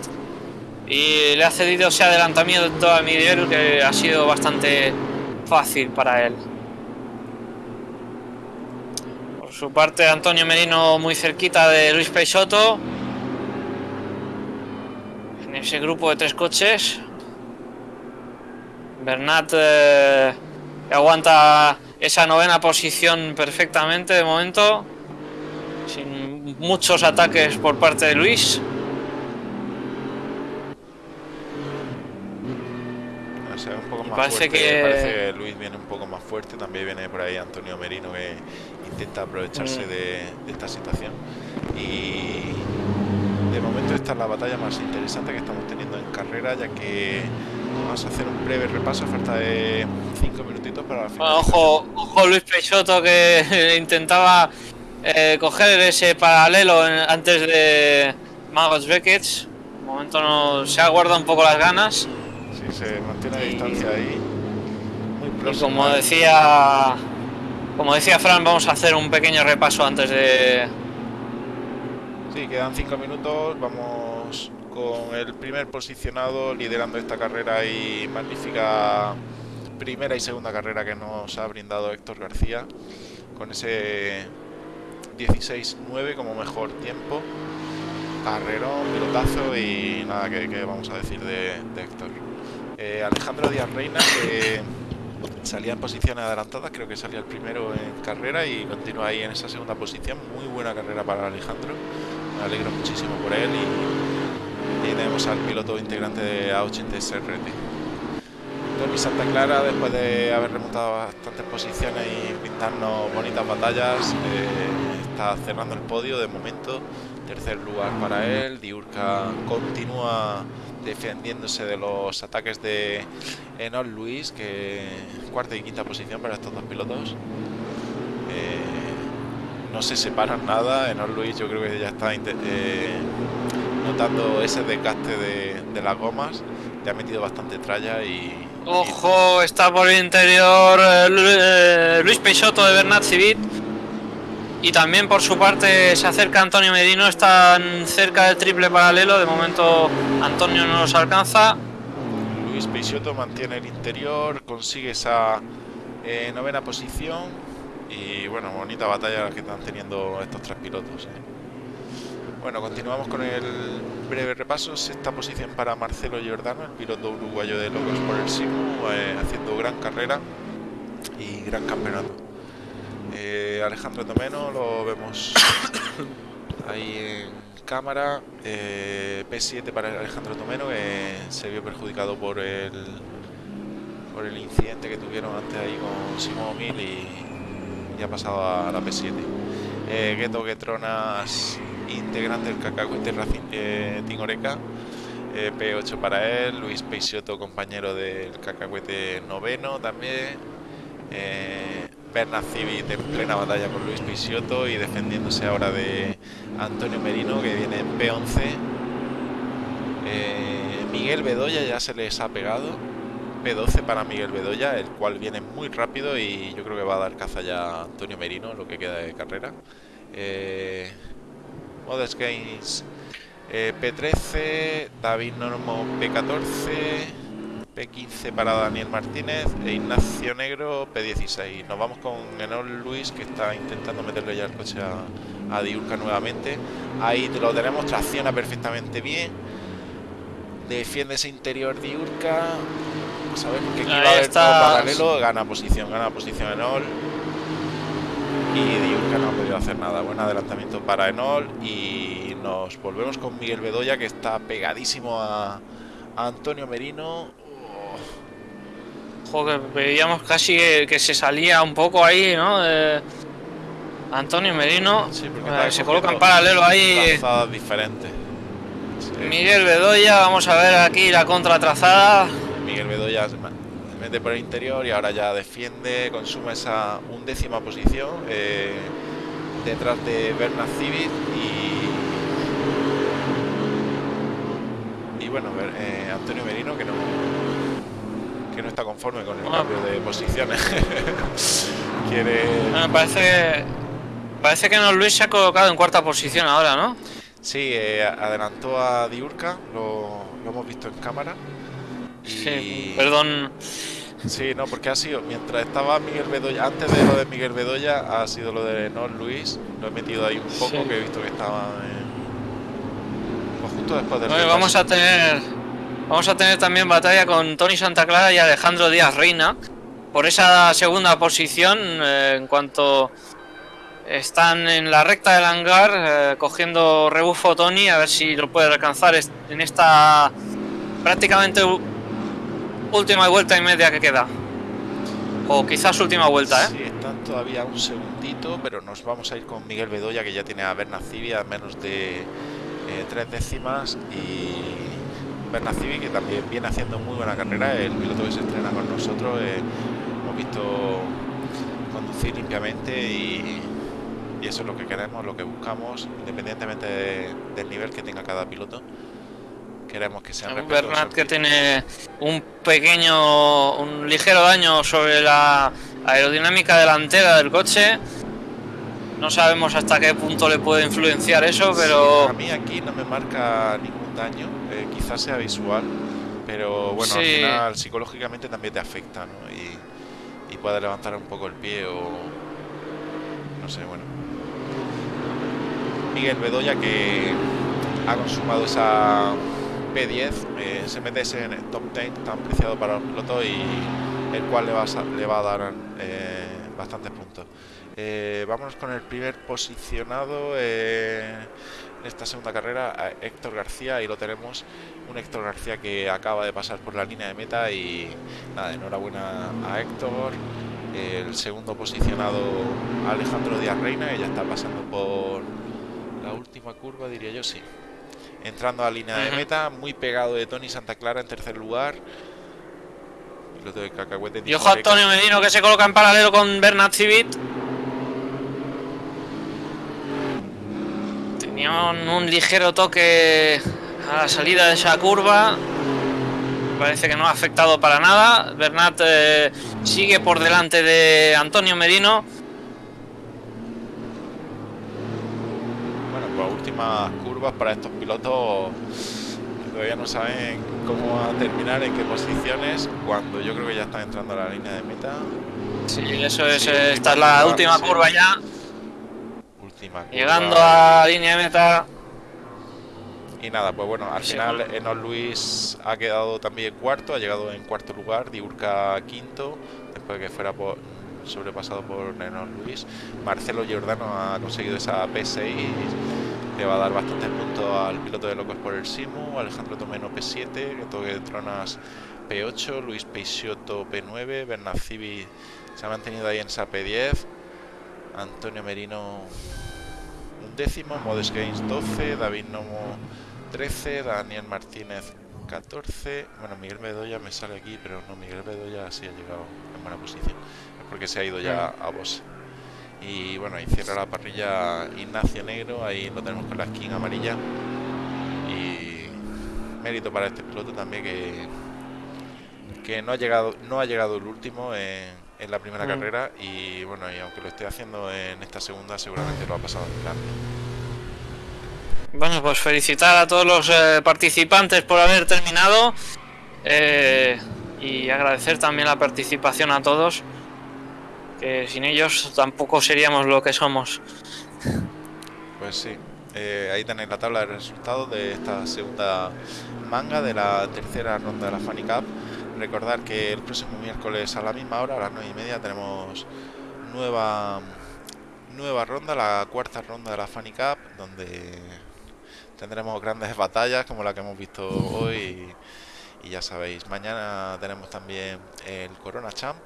y le ha cedido ese adelantamiento a Miguel que ha sido bastante fácil para él. Por su parte, Antonio Merino muy cerquita de Luis Peixoto. En ese grupo de tres coches. Bernat eh, aguanta esa novena posición perfectamente de momento. Sin muchos ataques por parte de Luis. O sea, un poco Y más parece fuerte. que- Parece que Luis viene un poco más fuerte. También viene por ahí Antonio Merino que intenta aprovecharse Mm. de, de esta situación. Y de momento esta es la batalla más interesante que estamos teniendo en carrera, ya que vamos a hacer un breve repaso. Falta de 5 minutitos para la Bueno, finalización. ojo, ojo Luis Peixoto que intentaba eh, coger ese paralelo en- antes de Magos Beckett. De momento no, se ha guardado un poco las ganas. Sí, se mantiene a Y- distancia ahí. Muy Y próximo. como decía, como decía Fran, vamos a hacer un pequeño repaso antes de, Sí, quedan 5 minutos. Vamos con el primer posicionado liderando esta carrera y magnífica primera y segunda carrera que nos ha brindado Héctor García con ese 16-9 como mejor tiempo. Carrerón, pilotazo y nada que, vamos a decir de, de Héctor. Eh, Alejandro Díaz Reina que salía en posiciones adelantadas, creo que salía el primero en carrera y continúa ahí en esa segunda posición. Muy buena carrera para Alejandro me alegro muchísimo por él y, y tenemos al piloto integrante de A80 SRT. Tony Santa Clara, después de haber remontado bastantes posiciones y brindarnos bonitas batallas, eh, está cerrando el podio de momento Tercer lugar para él. Diurca continúa defendiéndose de los ataques de Enol Luis, que cuarta y quinta posición para estos dos pilotos. Eh, no se separan nada. Enol Luis yo creo que ya está eh, notando ese desgaste de, las gomas. Ya ha metido bastante tralla y Ojo, está por el interior eh, Luis Peixoto de Bernat Civit. Y también por su parte se acerca Antonio Medino, están cerca del triple paralelo. De momento Antonio no los alcanza. Luis Peixoto mantiene el interior, consigue esa eh, novena posición. Y bueno, bonita batalla que están teniendo estos tres pilotos. Bueno, continuamos con el breve repaso. Sexta posición para Marcelo Giordano, el piloto uruguayo de Locos por el Simu, eh, haciendo gran carrera y gran campeonato. Eh, Alejandro Tomeno lo vemos ahí en cámara. Eh, P7 para Alejandro Tomeno, que se vio perjudicado por el por el incidente que tuvieron antes ahí con Simón Mil y, ha pasado a la P7. Eh, Gueto Getronas integrante del Cacahuete eh, Tingoreca. Eh, P8 para él, Luis Peixoto, compañero del Cacahuete noveno también. Eh, Bernard Civit en plena batalla con Luis Peixoto y defendiéndose ahora de Antonio Merino que viene en P11. Eh, Miguel Bedoya ya se les ha pegado. P12 para Miguel Bedoya, el cual viene muy rápido y yo creo que va a dar caza ya a Antonio Merino, lo que queda de carrera. Eh, Modest Games eh, P13, David Normo P14, P15 para Daniel Martínez e Ignacio Negro P16. Nos vamos con Enol Luis que está intentando meterle ya el coche a, a Diurca nuevamente. Ahí lo tenemos, tracciona perfectamente bien. Defiende ese interior Diurca. Sabemos que aquí va a haber paralelo. Gana posición, gana posición Enol y Diurca no ha podido hacer nada. Buen adelantamiento para Enol y nos volvemos con Miguel Bedoya que está pegadísimo a, Antonio Merino. Joder, veíamos casi que, se salía un poco ahí, ¿no? Antonio Merino eh, se coloca en paralelo ahí. diferentes. Miguel Bedoya, vamos a ver aquí la contratrazada. Miguel Bedoya mete por el interior y ahora ya defiende, consume esa undécima posición eh, detrás de Bernard Civit y, y bueno, eh, Antonio Merino que no que no está conforme con el cambio de posiciones. Quiere. parece parece que no Luis se ha colocado en cuarta posición ahora, ¿no? Sí, eh, adelantó a Diurca, lo, lo hemos visto en cámara. Sí, perdón. Sí, no, porque ha sido, mientras estaba Miguel Bedoya, antes de lo de Miguel Bedoya, ha sido lo de No Luis. Lo he metido ahí un poco, que he visto que estaba pues justo después del. vamos a tener. Vamos a tener también batalla con Tony Santa Clara y Alejandro Díaz Reina. Por esa segunda posición, eh, en cuanto están en la recta del hangar, eh, cogiendo rebufo Tony, a ver si lo puede alcanzar en esta prácticamente última vuelta y media que queda. O quizás última vuelta, ¿eh? Sí, están todavía un segundito, pero nos vamos a ir con Miguel Bedoya, que ya tiene a Bernacibi a menos de eh, tres décimas. Y Bernacibi, que también viene haciendo muy buena carrera, el piloto que se estrena con nosotros. Eh, hemos visto conducir limpiamente y, eso es lo que queremos, lo que buscamos, independientemente del nivel que tenga cada piloto queremos que sea Bernat que tiene un pequeño, un ligero daño sobre la aerodinámica delantera del coche. No sabemos hasta qué punto le puede influenciar eso, pero... a mí aquí no me marca ningún daño, eh, quizás sea visual, pero bueno, al final psicológicamente también te afecta, ¿no? Y, y puede levantar un poco el pie o... No sé, bueno. Miguel Bedoya que ha consumado esa P10 eh, se mete en el top 10 tan preciado para el piloto y el cual le va a, le va a dar eh, bastantes puntos. Eh, vámonos con el primer posicionado en esta segunda carrera, Héctor García, y lo tenemos, un Héctor García que acaba de pasar por la línea de meta y nada, enhorabuena a Héctor. El segundo posicionado Alejandro Díaz Reina, que ya está pasando por la última curva, diría yo, sí. Entrando a la línea de meta, muy pegado de Tony Santa Clara en tercer lugar. Piloto de cacahuete. Y ojo a Antonio Medino que se coloca en paralelo con Bernat Civit. Un, ligero toque a la salida de esa curva. Parece que no ha afectado para nada. Bernat eh, sigue por delante de Antonio Medino. Bueno, pues últimas curvas para estos pilotos que todavía no saben cómo va a terminar, en qué posiciones, cuando yo creo que ya están entrando a la línea de meta. Sí, eso es. Sí, eh, esta es la curva, última sí. curva ya. Última curva. Llegando a línea de meta. Y nada, pues bueno, al final. Enos Luis ha quedado también cuarto, ha llegado en cuarto lugar, Diurca quinto, después de que fuera por, sobrepasado por Enos Luis. Marcelo Giordano ha conseguido esa P6, le va a dar bastantes puntos al piloto de Locos por el Simu, Alejandro Tomeno P7, que toque Tronas P8, Luis Peixoto P9, Bernard Civi se ha mantenido ahí en esa P10, Antonio Merino décimo, Modes Games 12, David Nomo 13, Daniel Martínez 14. Bueno, Miguel Bedoya me sale aquí, pero no, Miguel Bedoya sí ha llegado en buena posición. Es porque se ha ido ya a Boss. Y bueno, y cierra la parrilla Ignacio Negro, ahí lo tenemos con la skin amarilla. Y mérito para este piloto también que, que no ha llegado, no ha llegado el último en, en la primera Mm. carrera y bueno, y aunque lo esté haciendo en esta segunda, seguramente lo ha pasado en grande. Bueno, pues felicitar a todos los eh, participantes por haber terminado eh, y agradecer también la participación a todos, que sin ellos tampoco seríamos lo que somos. Pues sí, eh, ahí tenéis la tabla de resultados de esta segunda manga de la tercera ronda de la Funny Cup. Recordar que el próximo miércoles a la misma hora, a las 9 y media, tenemos nueva nueva ronda, la cuarta ronda de la Funny Cup, donde tendremos grandes batallas como la que hemos visto hoy. Y, ya sabéis, mañana tenemos también el Corona Champ.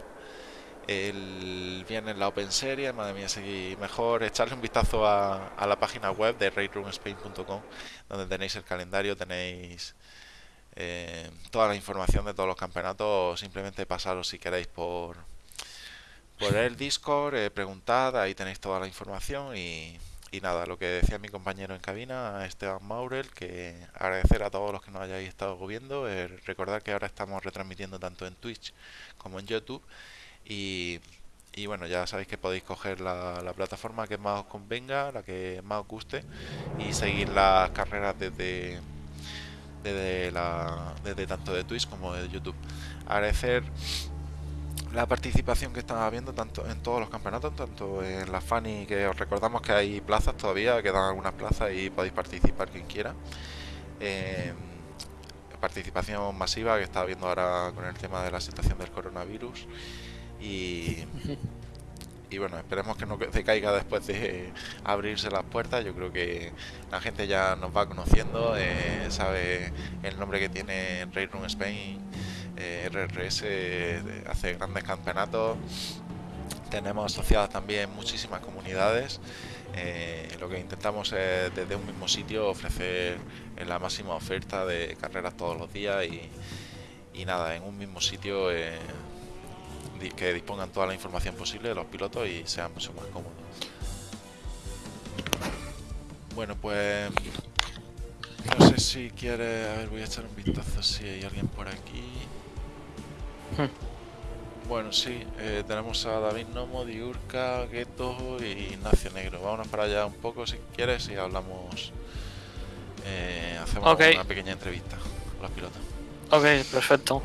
El viernes la Open Series, madre mía, seguí mejor echarle un vistazo a, a la página web de raidroomspain.com donde tenéis el calendario, tenéis eh, toda la información de todos los campeonatos. Simplemente pasaros si queréis por, por el Discord, eh, preguntad, ahí tenéis toda la información y, y nada, lo que decía mi compañero en cabina, Esteban Maurel, que agradecer a todos los que nos hayáis estado viendo, eh, recordar que ahora estamos retransmitiendo tanto en Twitch como en YouTube y, y bueno, ya sabéis que podéis coger la, la plataforma que más os convenga, la que más os guste y seguir las carreras desde, desde, la, desde tanto de Twitch como de YouTube. Agradecer la participación que están habiendo tanto en todos los campeonatos, tanto en la Funny, que os recordamos que hay plazas todavía, quedan algunas plazas y podéis participar quien quiera. Eh, participación masiva que está habiendo ahora con el tema de la situación del coronavirus y, y bueno, esperemos que no decaiga después de abrirse las puertas. Yo creo que la gente ya nos va conociendo, eh, sabe el nombre que tiene Raid Room Spain, eh, RRS, eh, hace grandes campeonatos. Tenemos asociadas también muchísimas comunidades. Lo que intentamos es desde un mismo sitio ofrecer la máxima oferta de carreras todos los días y, nada, en un mismo sitio que dispongan toda la información posible de los pilotos y sean mucho más cómodos. Bueno, pues no sé si quiere, a ver, voy a echar un vistazo si hay alguien por aquí. Bueno, sí, eh, tenemos a David Nomo, Diurca, Gueto y Ignacio Negro. Vámonos para allá un poco si quieres y hablamos. eh, hacemos una pequeña entrevista con los pilotos. Ok, perfecto.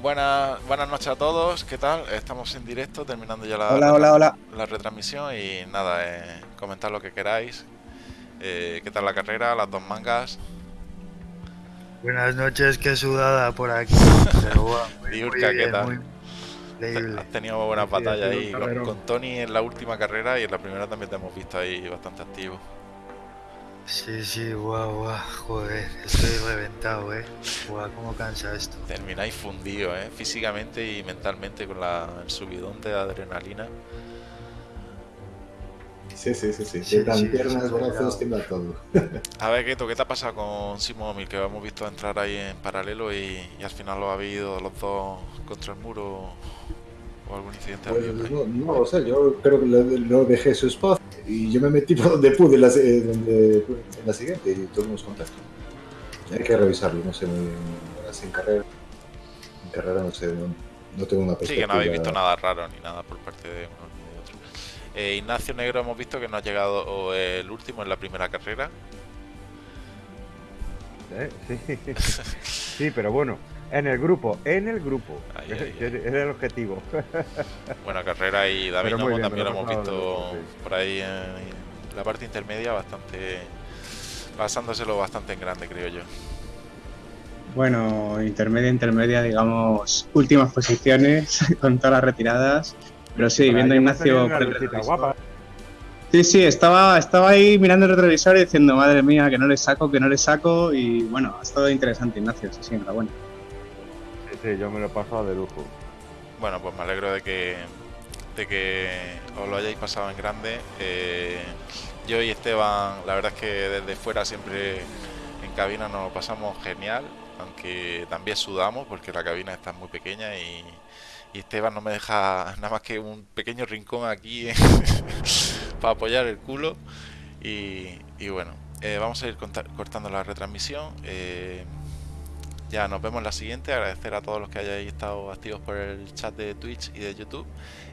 Buenas, buenas noches a todos, ¿qué tal? Estamos en directo, terminando ya la, Hola, retra- hola, hola. la retransmisión y nada, eh, comentar lo que queráis. Eh, ¿Qué tal la carrera? Las dos mangas. Buenas noches, qué sudada por aquí. Pero muy, muy ¿qué tal? muy increíble. Has tenido buenas batallas ahí con, con Tony en la última carrera y en la primera también te hemos visto ahí bastante activo. Sí, sí, guau, guau, joder, estoy reventado, eh. Guau, cómo cansa esto. Termináis fundido, ¿eh? físicamente y mentalmente con la, el subidón de adrenalina. Sí, sí, sí, sí. Sí, sí, piernas, brazos, tiembla todo. A ver, Keto, ¿qué te ha pasado con Simomil? Que hemos visto entrar ahí en paralelo y, y al final lo habéis ido los dos contra el muro o algún incidente ha Pues, habido no, no, o sea, yo creo que lo, lo dejé su espacio y yo me metí por donde pude en la, eh, donde, en la siguiente y tuvimos contacto. Hay que revisarlo, no sé, muy bien. Así en carrera. En carrera no sé, no, no tengo una Sí, perspectiva. que no habéis visto nada raro ni nada por parte de uno ni de otro. Eh, Ignacio Negro hemos visto que no ha llegado eh, el último en la primera carrera. ¿eh? Sí. sí, pero bueno, en el grupo, en el grupo. Ay. Era el objetivo. Buena carrera y David Nomo bien, también lo lo he hemos visto sí. por ahí en, la parte intermedia bastante pasándoselo bastante en grande creo yo. Bueno, intermedia, intermedia, digamos, últimas posiciones con todas las retiradas. Pero sí, viendo a ahí Ignacio guapa. Sí, sí, estaba, estaba ahí mirando el retrovisor y diciendo, madre mía, que no le saco, que no le saco. Y bueno, ha estado interesante, Ignacio, sí, sí, enhorabuena. Sí, yo me lo he pasado de lujo. Bueno, pues me alegro de que de que os lo hayáis pasado en grande. Eh, yo y Esteban, la verdad es que desde fuera siempre en cabina nos lo pasamos genial, aunque también sudamos porque la cabina está muy pequeña y, Esteban no me deja nada más que un pequeño rincón aquí para apoyar el culo. Y, bueno, eh, vamos a ir cortando la retransmisión. eh, ya nos vemos en la siguiente. Agradecer a todos los que hayáis estado activos por el chat de Twitch y de YouTube.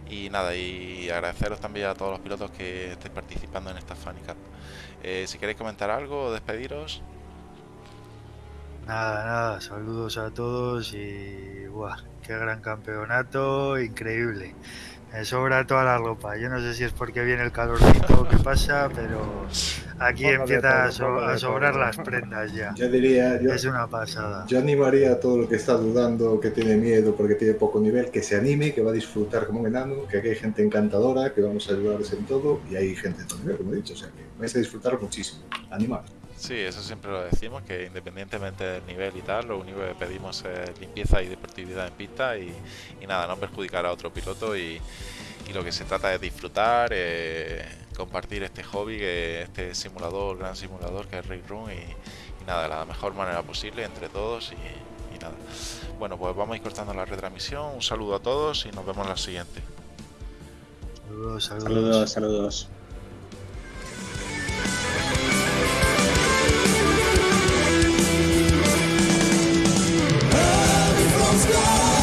Y nada, y agradeceros también a todos los pilotos que estéis participando en esta Funny. Eh, si queréis comentar algo o despediros, Nada, nada, saludos a todos y buah, qué gran campeonato, increíble. Me sobra toda la ropa. Yo no sé si es porque viene el calorcito o qué pasa, pero aquí de empieza a, so- sobrar las prendas ya. Yo diría, yo, Es una pasada. yo animaría a todo el que está dudando, que tiene miedo porque tiene poco nivel, que se anime, que va a disfrutar como un enano, que aquí hay gente encantadora, que vamos a ayudarles en todo y hay gente de todo nivel, como he dicho, o sea que vais a disfrutar muchísimo. Animar. Sí, eso siempre lo decimos, que independientemente del nivel y tal, lo único que pedimos es limpieza y deportividad en pista y, y nada, no perjudicar a otro piloto y, y lo que se trata es disfrutar, eh, compartir este hobby, que este simulador, gran simulador que es Ray Room y, y nada, de la mejor manera posible entre todos y, y nada. Bueno, pues vamos a ir cortando la retransmisión. Un saludo a todos y nos vemos en la siguiente. Saludos, saludos. Saludos, saludos. sky.